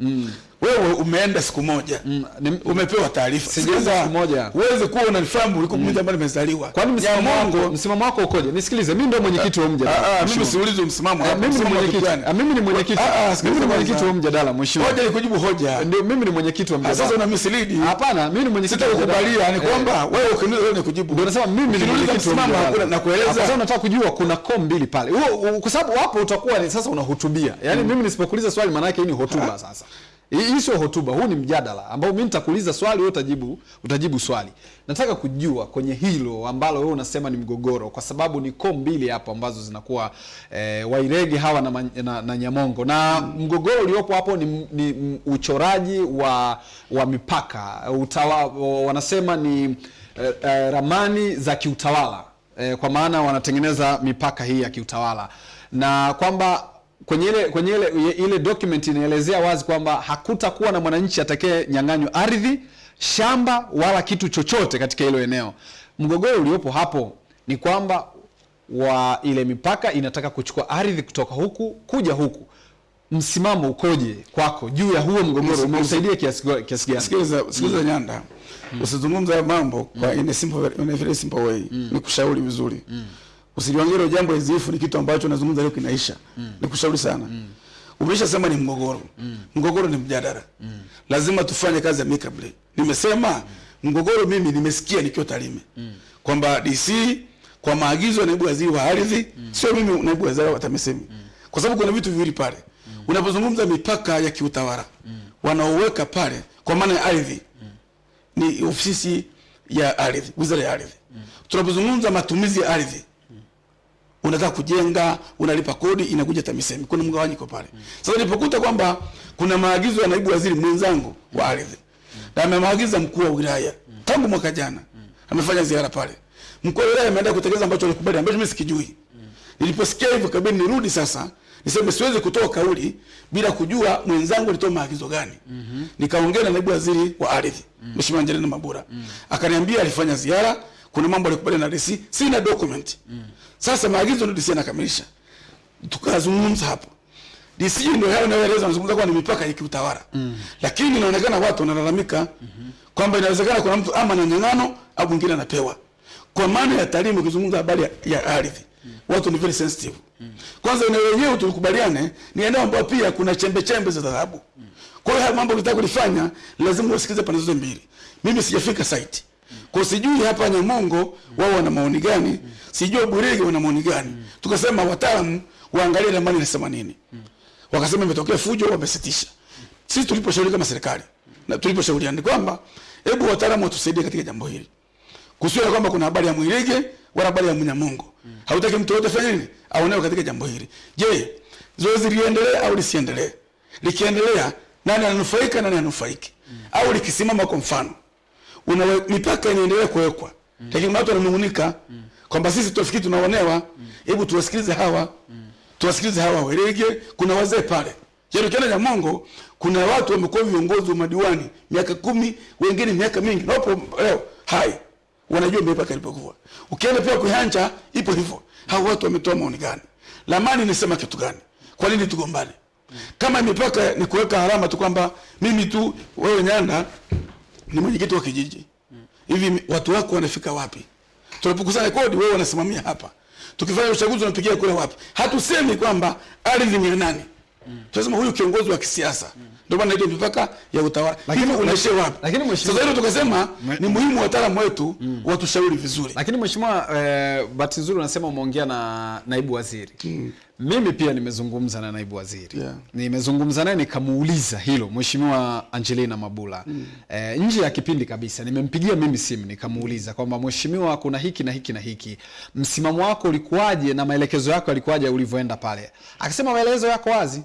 Wewe umeenda siku moja. ni- Umepewa taarifa. Sijaenda siku moja. Uweze kuwa unanifahamu uliko mmoja ambaye nimezaliwa. Kwani msimamo wako msimamo wako ukoje? Nisikilize, mimi ndio mwenyekiti wa Ah, mjadala. ah, mimi Mheshimiwa. siulizi msimamo wako mimi ni mwenyekiti. kitu? Ah, mimi ni mwenyekiti. Ah, ah, Mimi ni mwenyekiti wa mjadala, mheshimiwa. Hoja ni kujibu hoja. Ndio mimi ni mwenyekiti wa Ah, mjadala. Sasa una mislead. Hapana, mimi ni mwenyekiti wa mjadala. Sitakubalia ni Eh, kwamba wewe ukiniuliza wewe nikujibu. Ndio nasema mimi ni mwenyekiti wa mjadala. na kueleza sasa unataka kujua kuna koo mbili pale. Kwa sababu hapo utakuwa ni sasa unahutubia. Yaani mimi nisipokuuliza swali maana yake hii ni hotuba sasa. Hii sio hotuba, huu ni mjadala ambao mimi nitakuuliza swali wewe utajibu utajibu swali. Nataka kujua kwenye hilo ambalo wewe unasema ni mgogoro kwa sababu ni koo mbili hapo ambazo zinakuwa eh, Wairegi hawa na, na, na Nyamongo. Na mgogoro uliopo hapo ni, ni uchoraji wa wa mipaka. Utawa, wanasema ni eh, eh, ramani za kiutawala. Eh, kwa maana wanatengeneza mipaka hii ya kiutawala. Na kwamba kwenye ile kwenye ile ile document inaelezea wazi kwamba hakutakuwa na mwananchi atakaye nyang'anywa ardhi, shamba wala kitu chochote katika hilo eneo. Mgogoro uliopo hapo ni kwamba wa ile mipaka inataka kuchukua ardhi kutoka huku kuja huku. Msimamo ukoje kwako juu ya huo mgogoro? Umeusaidia kiasi kiasi gani? Sikiliza, sikiliza mm. Nyanda. Usizungumze Usizungumza mambo kwa in a simple in a very simple way. mm. Nikushauri vizuri. Usiliongee hilo jambo hizifu ni kitu ambacho nazungumza leo kinaisha. Mm. Nikushauri sana. Mm. Umeshasema ni mgogoro. Mm. Mgogoro ni mjadala. Mm. Lazima tufanye kazi ya amicably. Nimesema mm. mgogoro mimi nimesikia nikiwa Tarime. Kwamba DC kwa maagizo ya naibu waziri wa ardhi, mm. sio mimi naibu waziri wa TAMISEMI. Kwa sababu kuna vitu viwili pale. Mm. Unapozungumza mipaka ya kiutawala, mm. wanaoweka pale kwa maana ya ardhi ni ofisi ya ardhi, wizara ya ardhi. Mm. Tunapozungumza matumizi ya ardhi, unataka kujenga, unalipa kodi, inakuja TAMISEMI. Kuna mgawanyiko pale. Sasa nilipokuta kwamba kuna maagizo ya naibu waziri mwenzangu wa ardhi na amemaagiza mkuu wa wilaya tangu mwaka jana, amefanya ziara pale. Mkuu wa wilaya ameenda kutekeleza ambacho alikubali, ambacho mimi sikijui. Niliposikia hivyo, kabidi nirudi sasa niseme siwezi kutoa kauli bila kujua mwenzangu alitoa maagizo gani. mm -hmm. Nikaongea na naibu waziri wa ardhi Mheshimiwa mm. Angelina Mabura, mm. akaniambia alifanya ziara, kuna mambo alikubali na DC, sina document. Sasa maagizo ndio DC anakamilisha, tukazungumza hapo. DC ndio hayo yeleza anazungumza kwa ni mipaka ya kiutawala, Mm. lakini inaonekana watu wanalalamika mm -hmm. kwamba inawezekana kuna mtu ama ananyang'ano au mwingine anapewa. Kwa maana ya talimu kizungumza habari ya, ya ardhi Mm. watu ni very sensitive. Mm. Kwanza eneo lenyewe tulikubaliane ni eneo ambapo pia kuna chembe chembe za dhahabu. Mm. Kwa hiyo mambo ukitaka kulifanya lazima usikize pande zote mbili. Mimi sijafika site. Kwa sijui hapa Nyamongo wao wana maoni gani, sijui Burege wana maoni gani. Tukasema wataalamu waangalie ramani inasema nini. Wakasema imetokea fujo, wamesitisha. Sisi tuliposhauri kama serikali na tuliposhauriana kwamba hebu wataalamu watusaidie katika jambo hili kusiwe kwamba kuna habari ya Mwirege wala habari ya Mnyamongo. Hautaki mtu yote fanye nini? Aonewe katika jambo hili. Je, zoezi liendelee au lisiendelee? Likiendelea, nani ananufaika nani anufaiki? Au likisimama kwa mfano, una mipaka inaendelea kuwekwa. mm. Lakini watu wananungunika kwamba sisi tufikiri tunaonewa. Hebu mm. tuwasikilize hawa. mm. Tuwasikilize hawa Werege, kuna wazee pale. jerukena ya mongo kuna watu wamekuwa viongozi wa madiwani miaka kumi, wengine miaka mingi, na wapo leo hai wanajua mipaka ilipokuwa. Ukienda pia Kuhanja ipo hivyo. Hao watu wametoa maoni gani? Lamani nisema kitu gani? Kwa nini tugombane? Kama mipaka ni kuweka alama tu kwamba mimi tu wewe Nyanda ni mwenyekiti wa kijiji. Hivi mm. watu wako wanafika wapi? Tunapokusanya kodi wewe unasimamia hapa. Tukifanya uchaguzi unapigia kura wapi? Hatusemi kwamba ardhi ni ya nani. Tunasema huyu kiongozi wa kisiasa. Ndio maana inaitwa mipaka ya utawala. Lakini- unaishia wapi? lakini mheshimiwa- Sasa hilo tukasema ni muhimu wataalamu wetu mm. watushauri vizuri. Lakini mheshimiwa, eh, bahati nzuri unasema umeongea na naibu waziri. mm. Mimi pia nimezungumza na naibu waziri Yeah. nimezungumza naye nikamuuliza hilo mheshimiwa Angelina Mabula mm. eh, nje ya kipindi kabisa, nimempigia mimi simu nikamuuliza kwamba mheshimiwa, kuna hiki na hiki na hiki, msimamo wako ulikuwaje na maelekezo yako yalikuwaje ulivyoenda pale? Akasema maelezo yako wazi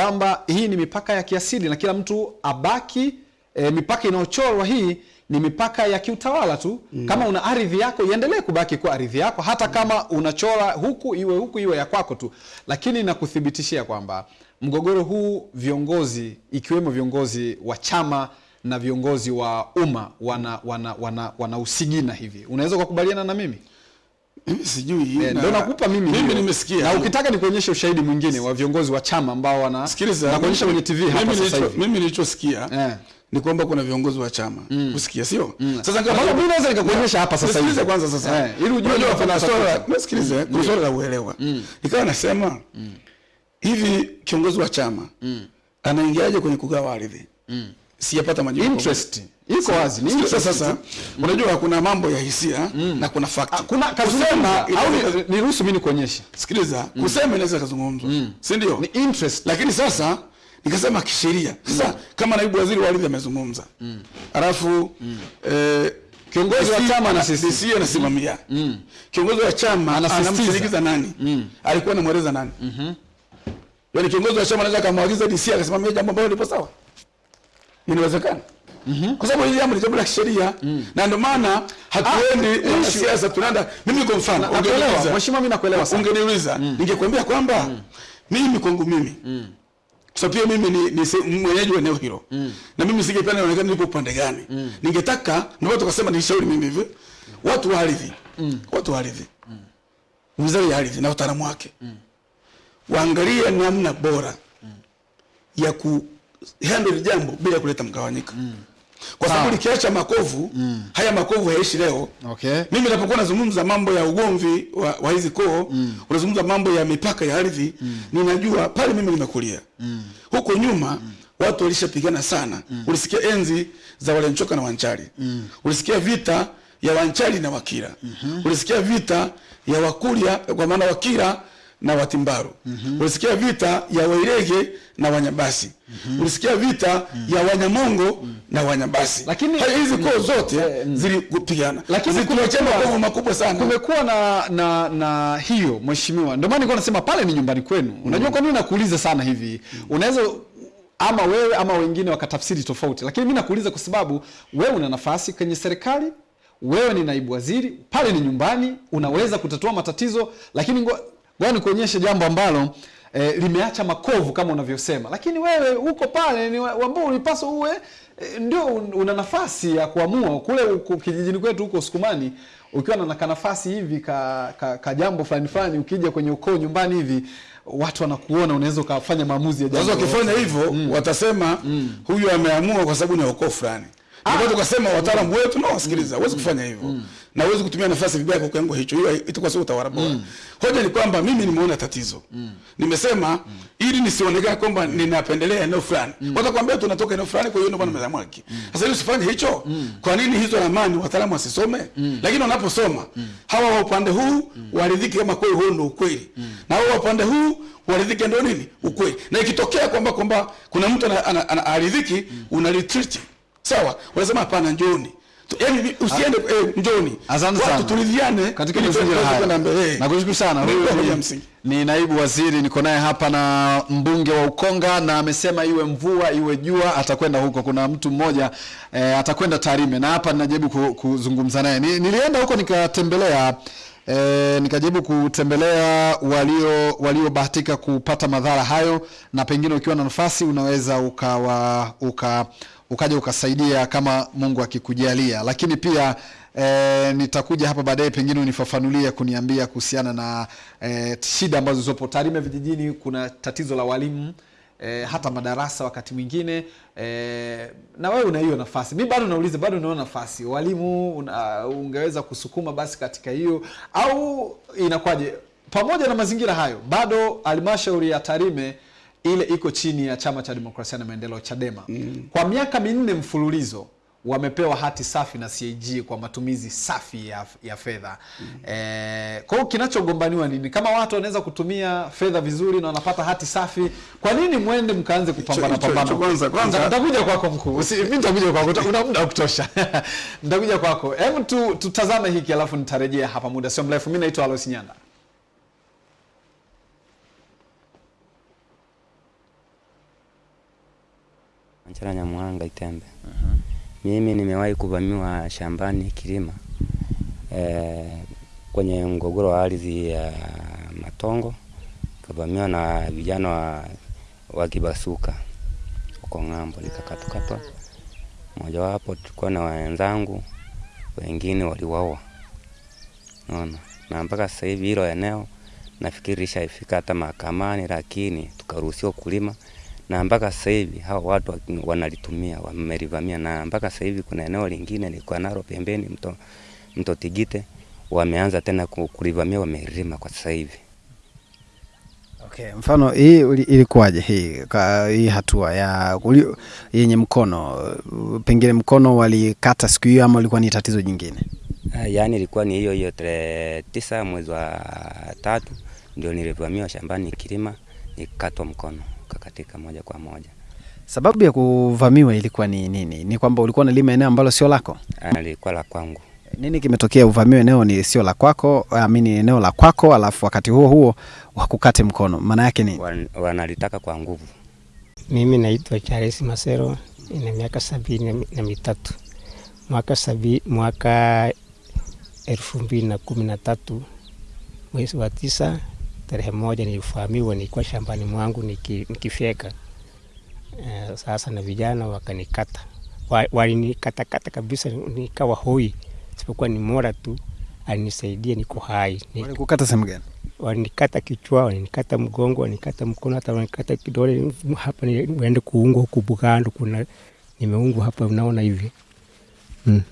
kwamba hii ni mipaka ya kiasili na kila mtu abaki e, mipaka inayochorwa hii ni mipaka ya kiutawala tu mm. Kama una ardhi yako iendelee kubaki kuwa ardhi yako, hata kama unachora huku iwe huku iwe ya kwako tu, lakini nakuthibitishia kwamba mgogoro huu viongozi ikiwemo viongozi wa chama na viongozi wa umma wana wana wana, wana usigina hivi. Unaweza kukubaliana na mimi? Mimi sijui. Eh, Ndio nakupa mimi Mimi nimesikia. Na ukitaka nikuonyeshe ushahidi mwingine wa viongozi wa chama ambao wana Sikiliza. na kuonyesha kwenye TV hapa sasa hivi. Mimi nilichosikia Eh. ni kwamba kuna viongozi wa chama. Usikia sio? Sasa kama mimi naweza nikakuonyesha hapa sasa hivi. Kwanza sasa. Eh, ili ujue kwa nini kuna swala, nisikilize, kuna swala la uelewa. Nikawa nasema hivi kiongozi wa chama anaingiaje kwenye kugawa ardhi? Sijapata majibu. interest iko wazi ni interest sasa, tu. unajua kuna mambo ya hisia mm. na kuna fact. Ah, kuna kusema au ni- niruhusu mimi nikuonyeshe sikiliza, mm. kusema inaweza kazungumzwa, si ndio? ni interest lakini sasa nikasema kisheria sasa mm. kama naibu waziri wa ardhi amezungumza mm. alafu mm. eh, Kiongozi wa chama na anasisitiza. anasimamia anasimamia kiongozi wa chama Anasisitiza. nani mm. alikuwa anamweleza nani mm -hmm. yani kiongozi wa chama anaweza akamwagiza DC akasimamia jambo ambalo lipo sawa inawezekana? Kwa sababu hili jambo ni jambo la kisheria. Na ndio maana hatuendi Ah, ah, siasa tunaenda mimi kwa mfano ungeniuliza- Mheshimiwa, mimi nakuelewa sana. ungeniuliza. Ningekwambia kwamba mimi kwangu mimi kwa sababu pia mimi ni, ni mwenyeji wa eneo hilo. Na mimi singependa nionekane nipo upande gani. Ningetaka ndio watu wakasema nishauri mimi hivi watu wa ardhi. Watu wa ardhi. Wizara ya ardhi na utaalamu wake. Waangalie namna bora ya ku handle jambo bila kuleta mgawanyiko kwa sababu nikiacha likiacha makovu haya makovu hayaishi leo okay mimi napokuwa nazungumza mambo ya ugomvi wa, wa hizi koo mm. unazungumza mambo ya mipaka ya ardhi mm. ninajua pale mimi nimekulia mm. huko nyuma mm watu walishapigana sana mm. ulisikia enzi za walenchoka na wanchari mm. ulisikia vita ya wanchari na wakira mm -hmm. ulisikia vita ya wakuria kwa maana wakira na watimbaru mm -hmm. ulisikia vita ya wairege na wanyabasi mm -hmm. ulisikia vita mm -hmm. ya wanyamongo mm -hmm. na wanyabasi Lakini- hizi koo zote zilipigana Lakini kumekuwa- makovu makubwa sana kumekuwa na, na na hiyo mheshimiwa, ndio maana nilikuwa nasema pale ni nyumbani kwenu. Unajua kwa nini nakuuliza sana hivi? Unaweza ama wewe ama wengine wakatafsiri tofauti, lakini mimi nakuuliza kwa sababu wewe una nafasi kwenye serikali, wewe ni naibu waziri, pale ni nyumbani, unaweza kutatua matatizo, lakini ngoja nikuonyeshe jambo ambalo e, limeacha makovu kama unavyosema, lakini wewe huko pale ni ambao ulipaswa uwe e, ndio una nafasi ya kuamua. Kule kijijini kwetu huko Sukumani ukiwa na nafasi hivi ka, ka, ka jambo fulani fulani, ukija kwenye ukoo nyumbani hivi watu wanakuona, unaweza ukafanya maamuzi ya jambo wakifanya hivyo watasema mm. huyu ameamua kwa sababu ni ukoo fulani Ndipo tukasema wataalamu wetu na wasikiliza, huwezi kufanya hivyo. Na huwezi kutumia nafasi vibaya kwa kiwango hicho. Hiyo itakuwa sio utawala bora. Hoja ni kwamba mimi nimeona tatizo, nimesema ili nisionekane kwamba ninapendelea eneo fulani. Watakwambia tunatoka eneo fulani, kwa hiyo ndio bwana mezamua haki. Sasa ili usifanye hicho, kwa nini hizo ramani wataalamu wasisome? Lakini wanaposoma hawa wa upande huu waridhike kama kweli huo ndio ukweli, na hawa wa upande huu waridhike ndio nini? Ukweli. Na ikitokea kwamba kwamba kuna mtu anaridhiki ana- ana- una retreat sawa, unasema hapana, njoni Tu- yaani usiende eh, njoni, Asante watu sana. turidhiane katika ili mazingira haya. Nakushukuru sana. Huyu ni, ni naibu waziri, niko naye hapa na mbunge wa Ukonga, na amesema iwe mvua iwe jua atakwenda huko. Kuna mtu mmoja eh, atakwenda Tarime, na hapa ninajaribu kuzungumza naye. Ni, nilienda huko nikatembelea e, nikajaribu kutembelea walio waliobahatika kupata madhara hayo, na pengine ukiwa na nafasi unaweza ukawa uka ukaja ukasaidia kama Mungu akikujalia, lakini pia E, nitakuja hapa baadaye pengine unifafanulie kuniambia kuhusiana na e, shida ambazo zipo Tarime vijijini. Kuna tatizo la walimu e, hata madarasa wakati mwingine e, na wewe una hiyo nafasi. Mi bado nauliza, bado unaona nafasi walimu una, ungeweza kusukuma basi katika hiyo au inakwaje? Pamoja na mazingira hayo, bado halmashauri ya Tarime ile iko chini ya Chama cha Demokrasia na Maendeleo, Chadema. mm. Kwa miaka minne mfululizo wamepewa hati safi na CAG kwa matumizi safi ya, ya fedha mm. E, kwa hiyo kinachogombaniwa nini? Kama watu wanaweza kutumia fedha vizuri na wanapata hati safi, kwa nini mwende mkaanze kupambana pambana? kwanza- kwanza- nitakuja kwako mkuu, si mimi nitakuja kwako, una muda wa kutosha nitakuja kwako. Hebu tu, tutazame hiki alafu nitarejea hapa muda sio mrefu. Mimi naitwa Alois Nyanda. Manchara Nyamwanga Itembe. uh -huh. Mimi nimewahi kuvamiwa shambani kilima e, kwenye mgogoro wa ardhi ya Matongo, kavamiwa na vijana wa, wa Kibasuka huko ng'ambo, likakatakatwa. Mojawapo tulikuwa na wenzangu, wengine waliwaua, naona na mpaka sasa hivi hilo eneo nafikiri lishaifika hata mahakamani, lakini tukaruhusiwa kulima na mpaka sasa hivi hao watu wanalitumia wamelivamia, na mpaka sasa hivi kuna eneo lingine lilikuwa nalo pembeni mto, mto Tigite wameanza tena ku- kulivamia, wamelima kwa sasa hivi. Okay, mfano hii ilikuwaje hii ka, hii hatua ya yenye mkono pengine mkono walikata siku hiyo ama ilikuwa ni tatizo jingine? Ah, Yaani ilikuwa ni hiyo hiyo tarehe tisa mwezi wa tatu ndio nilivamiwa shambani kilima, nikatwa mkono kakatika moja kwa moja. Sababu ya kuvamiwa ilikuwa ni nini? Ni kwamba ulikuwa unalima eneo ambalo sio lako? Ah, Lilikuwa la kwangu. Nini kimetokea uvamiwe eneo ni sio la kwako, amini eneo la kwako, alafu wakati huo huo wakukate mkono, maana yake ni Wan- Wanalitaka kwa nguvu. Mimi naitwa Charles Masero, ina miaka sabini na mitatu. Mwaka sabi, mwaka elfu mbili na kumi na tatu mwezi wa tisa tarehe moja nilifahamiwa, nilikuwa shambani mwangu niki, nikifyeka. Eh, sasa na vijana wakanikata, Wa- walinikatakata kabisa, nikawa hoi, sipokuwa ni mora tu alinisaidia, niko hai. Walikukata sehemu gani? walinikata kichwa, walinikata mgongo, walinikata mkono, hata walinikata kidole. Hapa, niende kuungwa huku Bugando, kuna nimeungwa hapa, unaona hivi. Mm.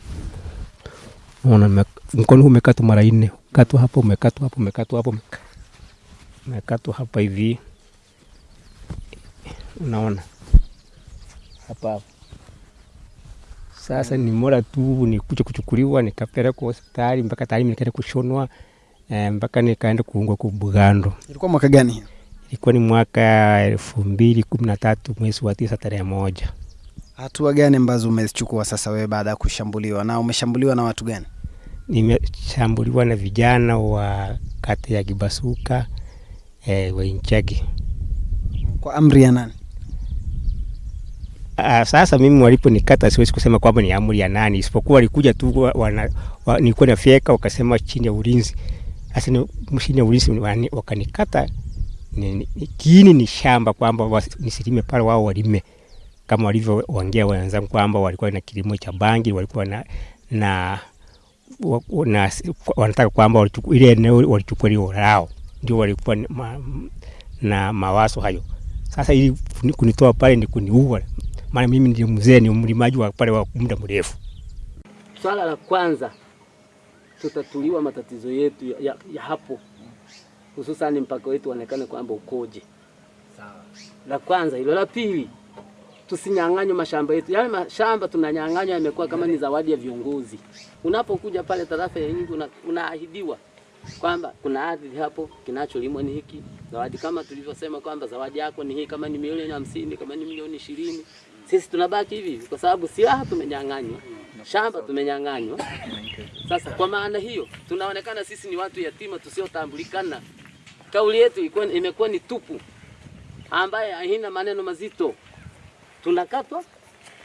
Unaona mkono umekatwa mara nne, katwa hapa, umekatwa hapa, umekatwa hapa, umeka- umekatwa hapa hivi, unaona hapa hapa. Sasa ni mora tu nikuja kuchukuliwa nikapelekwa hospitali mpaka tayari nikaenda kushonwa eh, mpaka nikaenda kuungwa ku Bugando. Ilikuwa mwaka gani? Ilikuwa ni mwaka elfu mbili kumi na tatu mwezi wa tisa tarehe moja. Hatua gani ambazo umezichukua sasa wewe baada ya kushambuliwa, na umeshambuliwa na watu gani? Nimeshambuliwa na vijana wa kata ya Kibasuka eh, Wainchagi. Kwa amri ya nani? Ah, sasa mimi waliponikata siwezi kusema kwamba ni amri ya nani, isipokuwa walikuja tu wa- wana, wa, nilikuwa nafyeka wakasema chini ya ulinzi. Sasa ni chini ya ulinzi wani- wakanikata ni, ni, ni- kiini ni shamba kwamba nisilime pale, wao walime kama walivyoongea wenzangu kwamba walikuwa na kilimo cha bangi, walikuwa na na, na wanataka kwamba ile eneo walichukua lio lao, ndio walikuwa ma, na mawazo hayo. Sasa ili kunitoa pale ni kuniua, maana mimi ndio mzee, ni mlimaji wa pale wa muda mrefu. Swala la kwanza tutatuliwa matatizo yetu ya, ya, ya hapo, hususani mpaka wetu uonekane kwamba ukoje. Sawa. La kwanza hilo. La pili, tusinyang'anywe mashamba yetu. Yale mashamba tunanyang'anywa yamekuwa kama ni zawadi ya viongozi. Unapokuja pale tarafa ya Nyingi una, unaahidiwa kwamba kuna ardhi hapo, kinacholimwa ni hiki. Zawadi kama tulivyosema kwamba zawadi yako ni hii, kama ni milioni hamsini, kama ni milioni ishirini. Sisi tunabaki hivi hivi kwa sababu silaha tumenyang'anywa, shamba tumenyang'anywa. Sasa kwa maana hiyo tunaonekana sisi ni watu yatima tusiotambulikana. Kauli yetu imekuwa ni tupu, ambaye haina maneno mazito. Tunakatwa,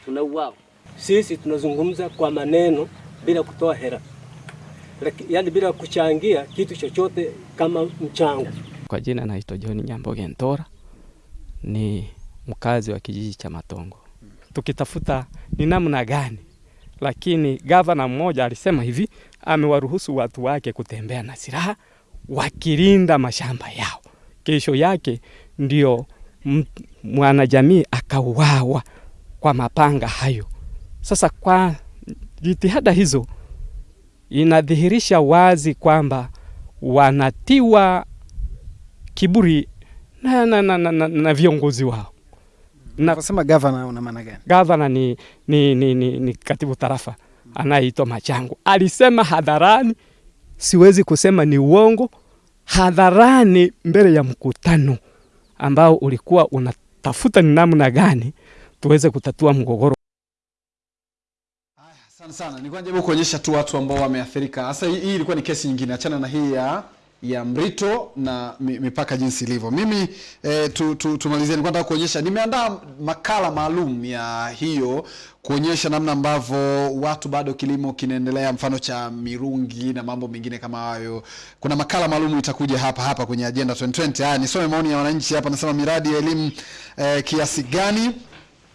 tunauawa. Sisi tunazungumza kwa maneno bila kutoa hera. Yaani bila kuchangia kitu chochote kama mchango. Kwa jina naitwa John Nyamboge Ntora, ni mkazi wa kijiji cha Matongo. Tukitafuta ni namna gani, lakini gavana mmoja alisema hivi, amewaruhusu watu wake kutembea na silaha wakilinda mashamba yao. Kesho yake ndio mwanajamii akauawa kwa mapanga hayo. Sasa kwa jitihada hizo inadhihirisha wazi kwamba wanatiwa kiburi na, na, na, na, na, na viongozi wao. Na gavana una maana gani? gavana ni, ni, ni, ni, ni katibu tarafa anayeitwa Machangu alisema hadharani, siwezi kusema ni uongo, hadharani mbele ya mkutano ambao ulikuwa unatafuta ni namna gani tuweze kutatua mgogoro. Asante sana. Nilikuwa najaribu kuonyesha tu watu ambao wameathirika. Sasa hii ilikuwa ni kesi nyingine, achana na hii ya ya Mrito na mipaka jinsi ilivyo. Mimi eh, tu, tu, tumalizie, nilikuwa nataka kuonyesha, nimeandaa makala maalum ya hiyo kuonyesha namna ambavyo watu bado kilimo kinaendelea, mfano cha mirungi na mambo mengine kama hayo. Kuna makala maalum itakuja hapa hapa kwenye agenda 2020. Haya, nisome maoni ya wananchi hapa. Nasema miradi ya elimu eh, kiasi gani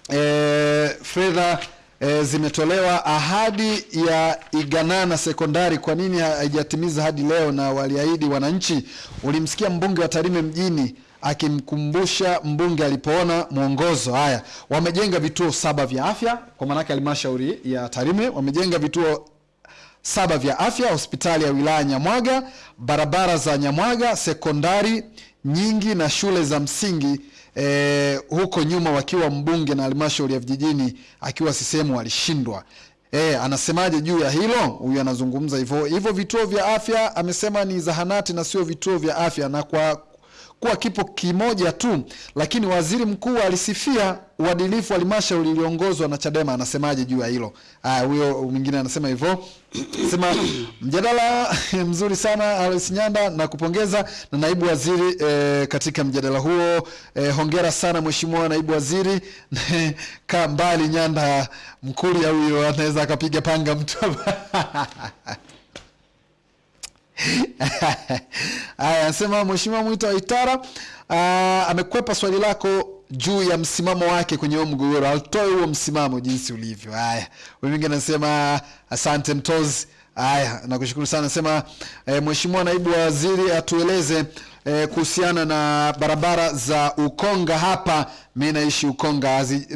eh, fedha e, zimetolewa. Ahadi ya Iganana sekondari kwa nini haijatimiza hadi leo? Na waliahidi wananchi. Ulimsikia mbunge wa Tarime mjini akimkumbusha mbunge alipoona mwongozo. Haya, wamejenga vituo saba vya afya, kwa maanake halmashauri ya Tarime wamejenga vituo saba vya afya, hospitali ya wilaya Nyamwaga, barabara za Nyamwaga, sekondari nyingi na shule za msingi eh, huko nyuma wakiwa mbunge na halmashauri ya vijijini akiwa sisehemu alishindwa. E, anasemaje juu ya hilo? Huyu anazungumza hivyo hivyo. Vituo vya afya amesema ni zahanati na sio vituo vya afya, na kwa kuwa kipo kimoja tu, lakini waziri mkuu alisifia uadilifu wa halmashauri iliongozwa na Chadema. Anasemaje juu ya hilo? Haya, huyo mwingine anasema hivyo, sema mjadala mzuri sana Alois Nyanda, na kupongeza na naibu waziri e, katika mjadala huo e, hongera sana mheshimiwa naibu waziri ka mbali Nyanda, Mkuria huyo anaweza akapiga panga mtu Haya, anasema Mheshimiwa Mwita Waitara Itara amekwepa swali lako juu ya msimamo wake kwenye huo mgogoro. Atoe huo msimamo jinsi ulivyo. Haya, mwingine anasema asante Mtozi. Haya, nakushukuru sana. Nasema eh, Mheshimiwa naibu waziri atueleze eh, kuhusiana na barabara za Ukonga hapa. Mi naishi Ukonga, hazi-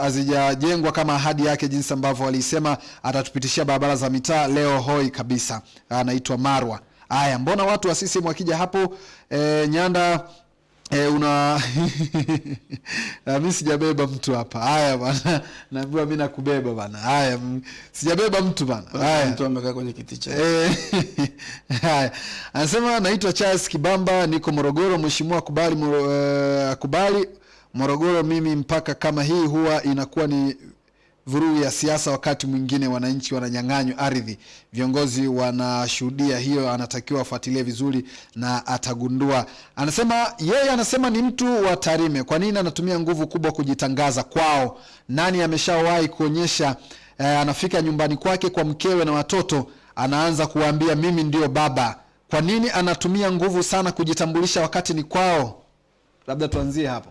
hazijajengwa kama ahadi yake, jinsi ambavyo alisema atatupitishia barabara za mitaa. Leo hoi kabisa, anaitwa Marwa. Haya, mbona watu wa CCM wakija hapo e, Nyanda E, una Na mi sijabeba mtu hapa. Haya bana, naambiwa mi nakubeba bana. Haya, sijabeba mtu bana. Haya. mtu amekaa kwenye kiti cha Eh, haya. Anasema naitwa Charles Kibamba, niko Morogoro. Mheshimiwa akubali, uh, akubali Morogoro. Mimi mpaka kama hii huwa inakuwa ni vurugu ya siasa, wakati mwingine wananchi wananyang'anywa ardhi, viongozi wanashuhudia hiyo, anatakiwa afuatilie vizuri na atagundua. Anasema yeye anasema ni mtu wa Tarime, kwa nini anatumia nguvu kubwa kujitangaza kwao? Nani ameshawahi kuonyesha eh, anafika nyumbani kwake kwa mkewe na watoto, anaanza kuwaambia mimi ndio baba. Kwa nini anatumia nguvu sana kujitambulisha wakati ni kwao? Labda tuanzie hapo.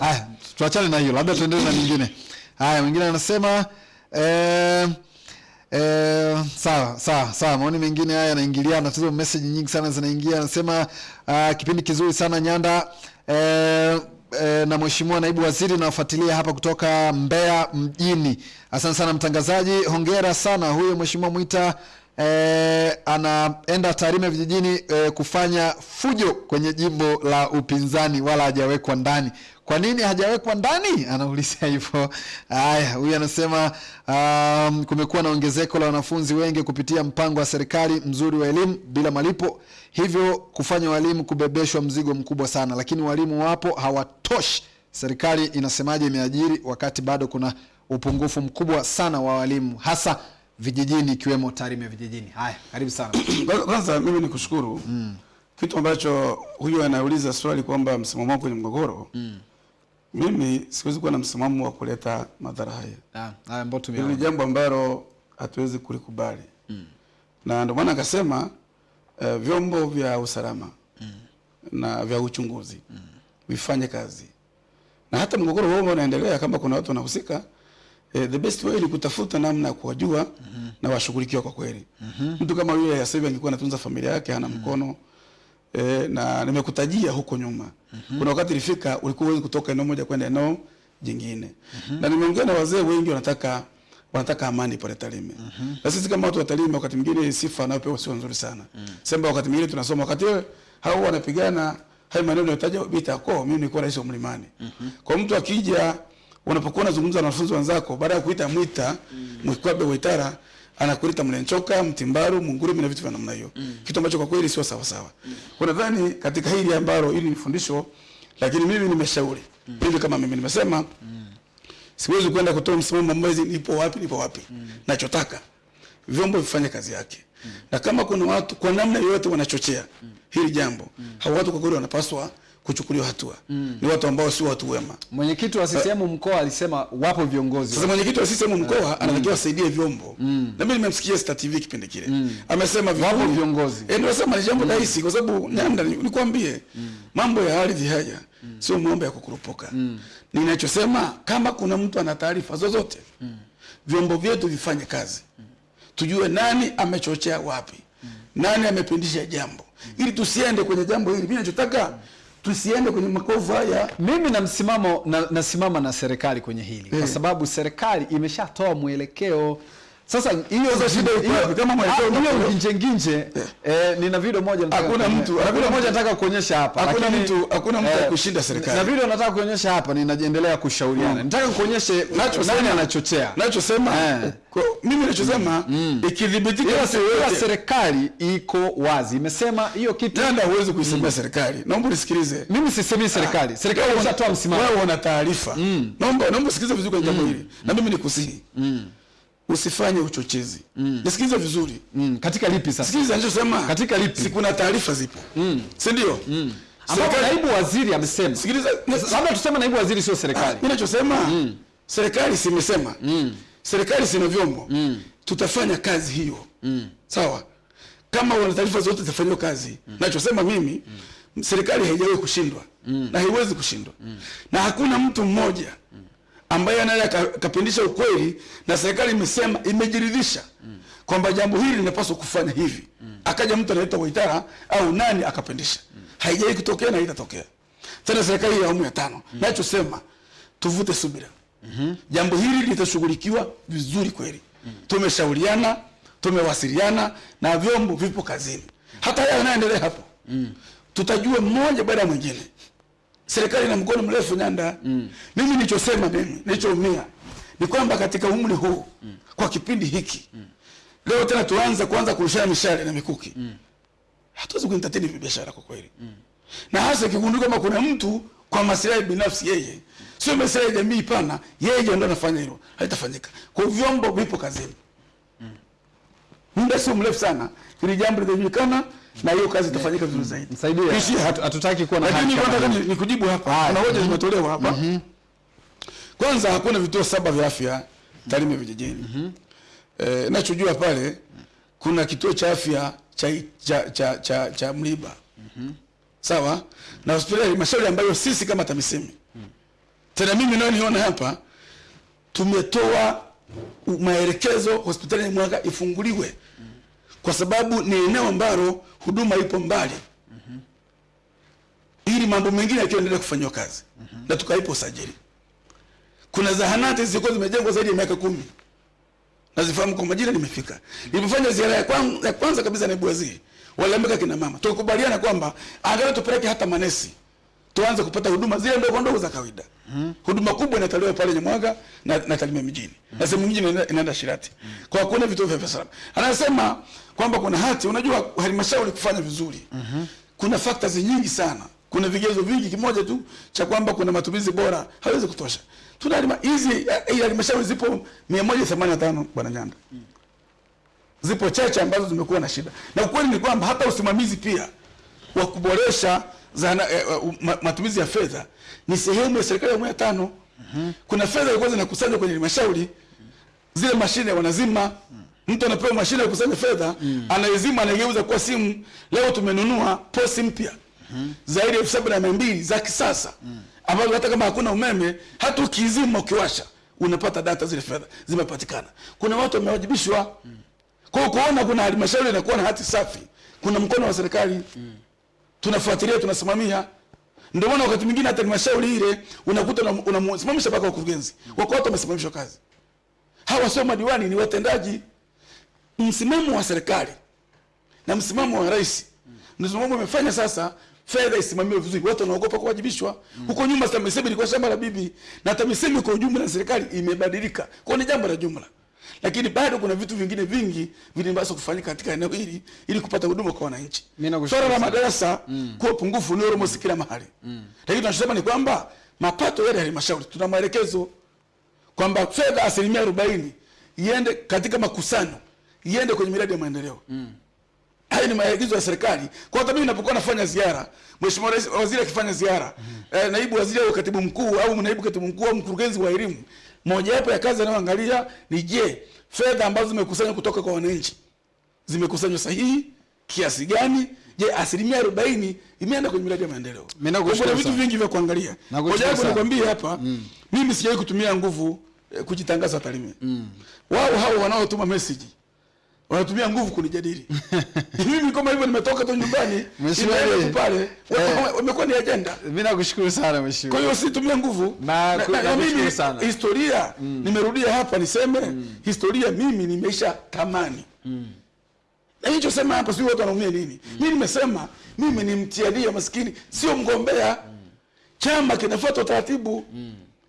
Ah, tuachane na hiyo, labda tuendelee na nyingine. Haya, mwingine anasema eh, eh, sawa sawa sawa. Maoni mengine haya yanaingiliana, tatizo message nyingi sana zinaingia. Anasema uh, kipindi kizuri sana Nyanda eh, eh, na mheshimiwa naibu waziri nawafuatilia hapa kutoka Mbeya mjini. Asante sana mtangazaji, hongera sana. Huyo mheshimiwa Mwita eh, anaenda Tarime vijijini eh, kufanya fujo kwenye jimbo la upinzani, wala hajawekwa ndani. Kwa nini hajawekwa ndani? Anauliza hivyo. Haya, huyu anasema um, kumekuwa na ongezeko la wanafunzi wengi kupitia mpango wa serikali mzuri wa elimu bila malipo, hivyo kufanya walimu kubebeshwa mzigo mkubwa sana, lakini walimu wapo hawatoshi. Serikali inasemaje imeajiri wakati bado kuna upungufu mkubwa sana wa walimu hasa vijijini ikiwemo Tarime vijijini. Haya, karibu sana. Kwanza- mimi ni kushukuru kitu ambacho huyu anauliza swali kwamba msimamo wako kwenye mgogoro mimi siwezi kuwa na msimamo wa kuleta madhara haya. Ah, Haya, ambao Hili ni jambo ambalo hatuwezi kulikubali Mm. na ndio maana akasema uh, vyombo vya usalama mm. na vya uchunguzi mm. vifanye kazi, na hata mgogoro huo unaendelea, kama kuna watu wanahusika eh, the best way ni kutafuta namna ya kuwajua mm -hmm. na washughulikiwa kwa kweli. Mm -hmm. Mtu kama yule ya sasa hivi angekuwa anatunza familia yake hana mkono eh, na nimekutajia huko nyuma kuna wakati ilifika ulikuwa huwezi kutoka eneo moja kwenda eneo jingine. Mm -hmm. na nimeongea na wazee wengi wanataka wanataka amani pale Tarime. Na sisi kama watu wa Tarime wakati mwingine sifa anayopewa sio nzuri sana. Mm. sema wakati mwingine tunasoma wakati wewe hao wanapigana hayo maneno yataja vita kwa mimi nilikuwa rais wa mlimani. Mm -hmm. kwa mtu akija unapokuwa unazungumza na wanafunzi wenzako baada ya kuita mwita mwikwabe waitara anakuita mlenchoka mtimbaru mungurumi na vitu vya namna hiyo Mm. kitu ambacho kwa kweli sio sawa sawa kwa nadhani katika hili ambalo hili ni fundisho lakini mimi nimeshauri Mm. hivi kama mimi nimesema mm. siwezi kwenda kutoa msimamo mwezi nipo wapi nipo wapi Mm. nachotaka vyombo vifanye kazi yake Mm. na kama kuna watu kwa namna yoyote wanachochea mm. hili jambo mm. hao watu kwa kweli wanapaswa kuchukuliwa hatua. Mm. ni watu ambao sio watu wema. Mwenyekiti wa CCM mkoa alisema wapo viongozi. Sasa mwenyekiti wa CCM mkoa anatakiwa asaidie vyombo. Mm. na mimi nimemsikia Star TV kipindi kile. Mm. amesema Wapo viongozi. eh ndio nasema ni jambo rahisi kwa sababu nenda ni- nikwambie mambo ya ardhi haya mm. sio mambo ya kukurupuka. Ninachosema kama kuna mtu ana taarifa zozote mm. vyombo vyetu vifanye kazi. Mm. tujue nani amechochea wapi. Mm. nani amepindisha jambo. Mm. ili tusiende kwenye jambo hili. Mimi nachotaka tusiende kwenye makovu haya. Mimi na msimamo na, nasimama na serikali kwenye hili. Kwa Eh. sababu serikali imeshatoa mwelekeo sasa hiyo Sasa shida iko hiyo- wapi? Kama mwelekeo ah, hiyo nje nginje nginje eh, nina video moja nataka Hakuna mtu- na hakuna video moja nataka kuonyesha hapa hakuna mtu- hakuna mtu akushinda serikali. na video nataka kuonyesha hapa ninaendelea kushauriana. Nataka kuonyeshe nacho nani anachochea. nachosema sema. mimi nachosema ikidhibitika mtu se- ila yoyote serikali iko wazi. Imesema hiyo kitu Nenda huwezi kuisemea serikali. Naomba unisikilize. Mimi sisemii serikali. Serikali inatoa msimamo. wewe una taarifa. Naomba naomba usikilize vizuri kwa jambo hili. Na mimi nikusihi usifanye uchochezi. Mm. nisikilize vizuri. Mm. katika lipi sasa? Sikiliza nachosema Katika lipi? si kuna taarifa zipo. Si ndio? Ambapo Serikali- naibu waziri amesema. Sikiliza labda tuseme naibu waziri sio serikali. Mi mm. serikali simesema serikali sina vyombo. Tutafanya kazi hiyo. Mm. sawa? Kama wana taarifa zote zitafanyiwa kazi. Mm. nachosema mimi mm. serikali haijawahi kushindwa. Mm. na haiwezi kushindwa. Mm. na hakuna mtu mmoja ambaye anaweza kapindisha ukweli na serikali imesema imejiridhisha kwamba jambo hili linapaswa kufanya hivi. Akaja mtu anaitwa waitara au nani akapindisha. Haijai kutokea na itatokea tena serikali ya awamu ya tano. Nachosema tuvute subira. Jambo hili litashughulikiwa vizuri kweli. Tumeshauriana tumewasiliana na vyombo vipo kazini. Hata haya anaendelea hapo. Tutajua mmoja baada ya mwingine serikali na mkono mrefu nyanda Mm. mimi nilichosema mimi nilichoumia ni kwamba katika umri huu mm. kwa kipindi hiki mm. leo tena tuanze kuanza kurushana mishale na mikuki mm. hatuwezi kuentertain biashara kwa kweli mm. na hasa ikigundua kama kuna mtu kwa maslahi binafsi yeye mm. sio maslahi ya jamii pana yeye ndio anafanya hilo haitafanyika kwa vyombo vipo kazini mm. muda sio mrefu sana ili jambo litajulikana na hiyo kazi itafanyika vizuri zaidi. Msaidie. Kishi hatutaki kuwa na lakini nataka ni- nikujibu hapa. Kuna hoja zimetolewa hapa. Kwanza hakuna vituo saba vya afya Tarime vijijini. Eh, nachojua pale kuna kituo cha afya cha, cha, cha, cha, cha Mliba. Sawa? Na hospitali ya halmashauri ambayo sisi kama TAMISEMI. Tena mimi nayo niona hapa tumetoa maelekezo hospitali ya Mwanga ifunguliwe. Kwa sababu ni eneo ambalo huduma ipo mbali ili mambo mengine yakiendelea kufanywa kazi mm -hmm. na tukaipa usajili. Kuna zahanati zilikuwa zimejengwa zaidi ya miaka kumi nazifahamu kwa majina, nimefika. Nilipofanya ziara ya, kwan, ya kwanza kabisa naibu waziri waliambika kina mama, tukubaliana kwamba angalau tupeleke hata manesi tuanze kupata huduma zile ndogo ndogo za kawaida. hmm. Huduma kubwa inatolewa pale Nyamwaga na, na Tarime mjini hmm. na sehemu nyingine inaenda- Shirati hmm. kwa kuna vituo vya salama. Anasema kwamba kuna hati, unajua halmashauri kufanya vizuri hmm. kuna factors nyingi sana, kuna vigezo vingi. Kimoja tu cha kwamba kuna matumizi bora hawezi kutosha. Tuna hizi halmashauri zipo 185 bwana Nyanda, hmm. zipo chache ambazo zimekuwa na shida, na ukweli ni kwamba hata usimamizi pia wa kuboresha zana, eh, eh, ma, matumizi ya fedha ni sehemu ya serikali ya awamu ya tano. Kuna fedha ilikuwa zinakusanywa kwenye halmashauri, zile mashine wanazima mm. mtu anapewa mashine ya kusanya fedha mm. anaizima anaigeuza kuwa simu leo tumenunua posi mpya mm -hmm. zaidi ya elfu saba na mia mbili za kisasa mm. ambazo hata kama hakuna umeme hata ukiizima ukiwasha unapata data zile fedha zimepatikana kuna watu wamewajibishwa mm. kwa kuona kuna halmashauri inakuwa na hati safi kuna mkono wa serikali tunafuatilia tunasimamia. Ndio maana wakati mwingine hata halmashauri ile unakuta unam- unamsimamisha mpaka wakurugenzi. Wako watu wamesimamishwa kazi. Hawa sio madiwani ni watendaji. Msimamo wa serikali na msimamo wa rais ndio msimamo umefanya sasa fedha isimamiwe vizuri. Watu wanaogopa kuwajibishwa. Huko nyuma TAMISEMI ilikuwa shamba la bibi na TAMISEMI kwa ujumla na serikali imebadilika. Kwa ni jambo la jumla lakini bado kuna vitu vingine vingi vinapaswa kufanyika katika eneo hili ili kupata huduma kwa wananchi swala la madarasa mm. kuwa pungufu ni almost kila mahali mm. lakini tunachosema ni kwamba mapato yale ya halmashauri tuna maelekezo kwamba fedha asilimia arobaini iende katika makusanyo iende kwenye miradi ya maendeleo mm. Hayo ni maagizo ya serikali kwa hata mimi napokuwa nafanya ziara mheshimiwa rais waziri akifanya ziara mm. eh, naibu waziri au katibu mkuu au naibu katibu mkuu au mkurugenzi wa elimu mojawapo ya kazi anayoangalia ni je fedha ambazo zimekusanywa kutoka kwa wananchi zimekusanywa sahihi kiasi gani? Je asilimia arobaini imeenda kwenye miradi ya maendeleo? Kuna vitu vingi vya kuangalia. Mojawapo nikwambie hapa mimi sijawahi kutumia nguvu eh, kujitangaza Tarime wao hao wanaotuma message wanatumia nguvu kunijadili. Mimi kama hivyo nimetoka tu nyumbani pale imekuwa ni ajenda Mimi nakushukuru sana mheshimiwa. kwa hiyo usitumie nguvu. Na- na, na, na mimi sana. historia nimerudia hapa niseme historia mimi nimeisha tamani. Na hicho sema hapa sio watu wanaumia nini. Mimi nimesema mimi ni mtiania maskini sio mgombea. Chama kinafuata utaratibu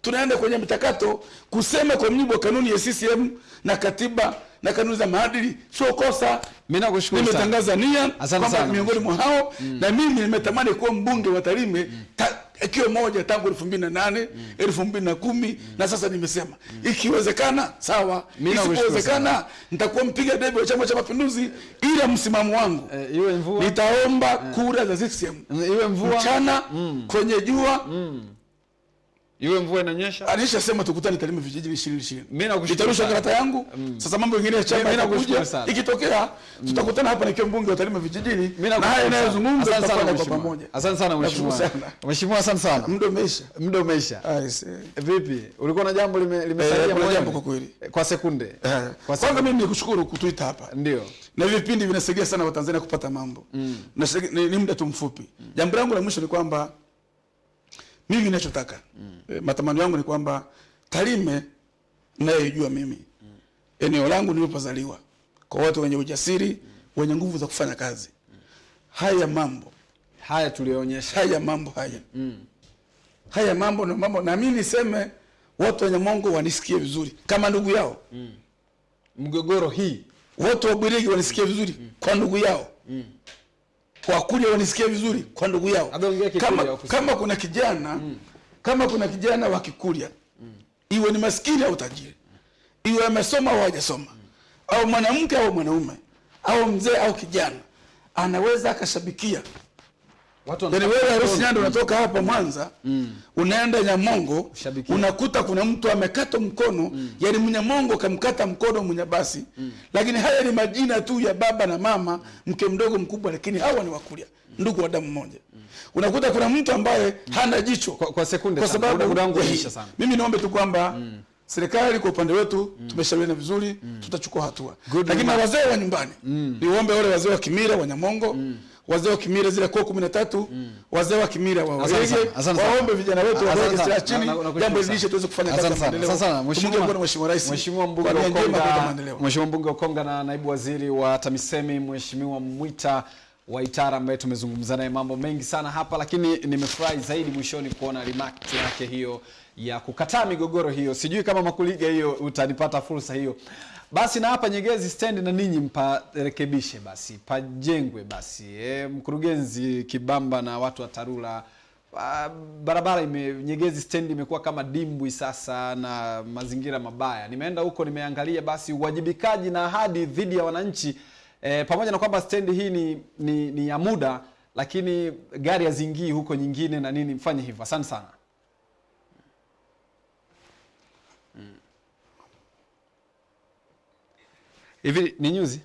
tunaenda kwenye mchakato kusema kwa mujibu wa kanuni ya CCM na katiba na kanuni za maadili. Sio kosa. Mimi nakushukuru sana. nimetangaza nia kwamba miongoni mwa hao mm. na mimi nimetamani kuwa mbunge wa Tarime mm. ta- ikiwa moja tangu elfu mbili na nane elfu mbili na kumi na sasa nimesema. Mm. ikiwezekana sawa. Isipowezekana nitakuwa mpiga debe wa chama cha mapinduzi ila msimamo wangu. Eh, iwe mvua. Nitaomba kura za CCM iwe mvua. Mchana kwenye jua iwe mvua inanyesha. alishasema tukutane Tarime vijiji 20 20. Mimi nakushukuru nitarusha karata yangu Mm. sasa mambo mengine ya chama yanakuja ikitokea tutakutana hapa nikiwa mbunge wa Tarime vijijini Mimi na haya inayozungumza sana tutafanya kwa pamoja Asante sana mheshimiwa. Mheshimiwa, asante sana. muda umeisha Muda umeisha. Ah. Vipi? Ulikuwa na jambo limesalia Eh, kuna jambo kwa kweli. Kwa sekunde. Eh, Kwa kwanza mimi nikushukuru kutuita hapa Ndio. na hivi vipindi vinasaidia sana watanzania kupata mambo na ni, ni muda tu mfupi jambo langu la mwisho ni kwamba mimi ninachotaka mm. E, matamanio yangu ni kwamba Tarime nayoijua mimi mm. eneo langu nilipozaliwa kwa watu wenye ujasiri mm. wenye nguvu za kufanya kazi mm. haya mambo Haya tulionyesha. haya mambo haya mm. haya mambo na mambo na mimi niseme watu wenye Mongo wanisikie vizuri kama ndugu yao Mgogoro hii watu wa Bwirigi wanisikie vizuri mm. kwa ndugu yao Wakuria wanisikia vizuri kwa ndugu yao kama, kama kuna kijana mm. kama kuna kijana wa Kikuria iwe ni maskini au tajiri iwe amesoma au hajasoma mm. au mwanamke au mwanaume au mzee au kijana anaweza akashabikia yani wanataka wewe harusi nyando unatoka hapa Mwanza mm. unaenda Nyamongo Shabikia. unakuta kuna mtu amekata mkono mm. yani Mnyamongo kamkata mkono Mnyabasi lakini haya ni majina tu ya baba na mama mke mdogo mkubwa lakini hawa ni wakulia mm. ndugu wa damu moja mm. unakuta kuna mtu ambaye mm. hana jicho Kwa- kwa sekunde kwa sababu sana. mimi niombe tu kwamba mm. serikali kwa upande wetu mm. tumeshauriana vizuri mm. tutachukua hatua Good lakini na wazee wa nyumbani mm. niombe wale wazee wa Kimira wa Nyamongo wazee wa Kimira zile koo 13 mm. wazee wa Kimira sana, sana. waombe vijana wetu waweke sana. silaha chini jambo lidishe tuweze kufanya kazi ya sana, maendeleo asante sana. Mheshimiwa- Mheshimiwa Rais Mheshimiwa mbunge maendeleo Mheshimiwa mbunge wa Konga na naibu waziri wa TAMISEMI Mheshimiwa Mwita wa itara ambaye tumezungumza naye mambo mengi sana hapa, lakini nimefurahi zaidi mwishoni kuona remark yake hiyo ya kukataa migogoro hiyo. Sijui kama Makuliga hiyo utanipata fursa hiyo. Basi na hapa Nyegezi stendi na ninyi mparekebishe basi, pajengwe basi. E, mkurugenzi Kibamba na watu wa Tarura Ah, barabara ime, Nyegezi stendi imekuwa kama dimbwi sasa na mazingira mabaya. Nimeenda huko nimeangalia, basi uwajibikaji na ahadi dhidi ya wananchi e, pamoja na kwamba stendi hii ni, ni, ni ya muda, lakini gari hazingii huko nyingine na nini, mfanye hivyo. Asante sana. Hivi ni nyuzi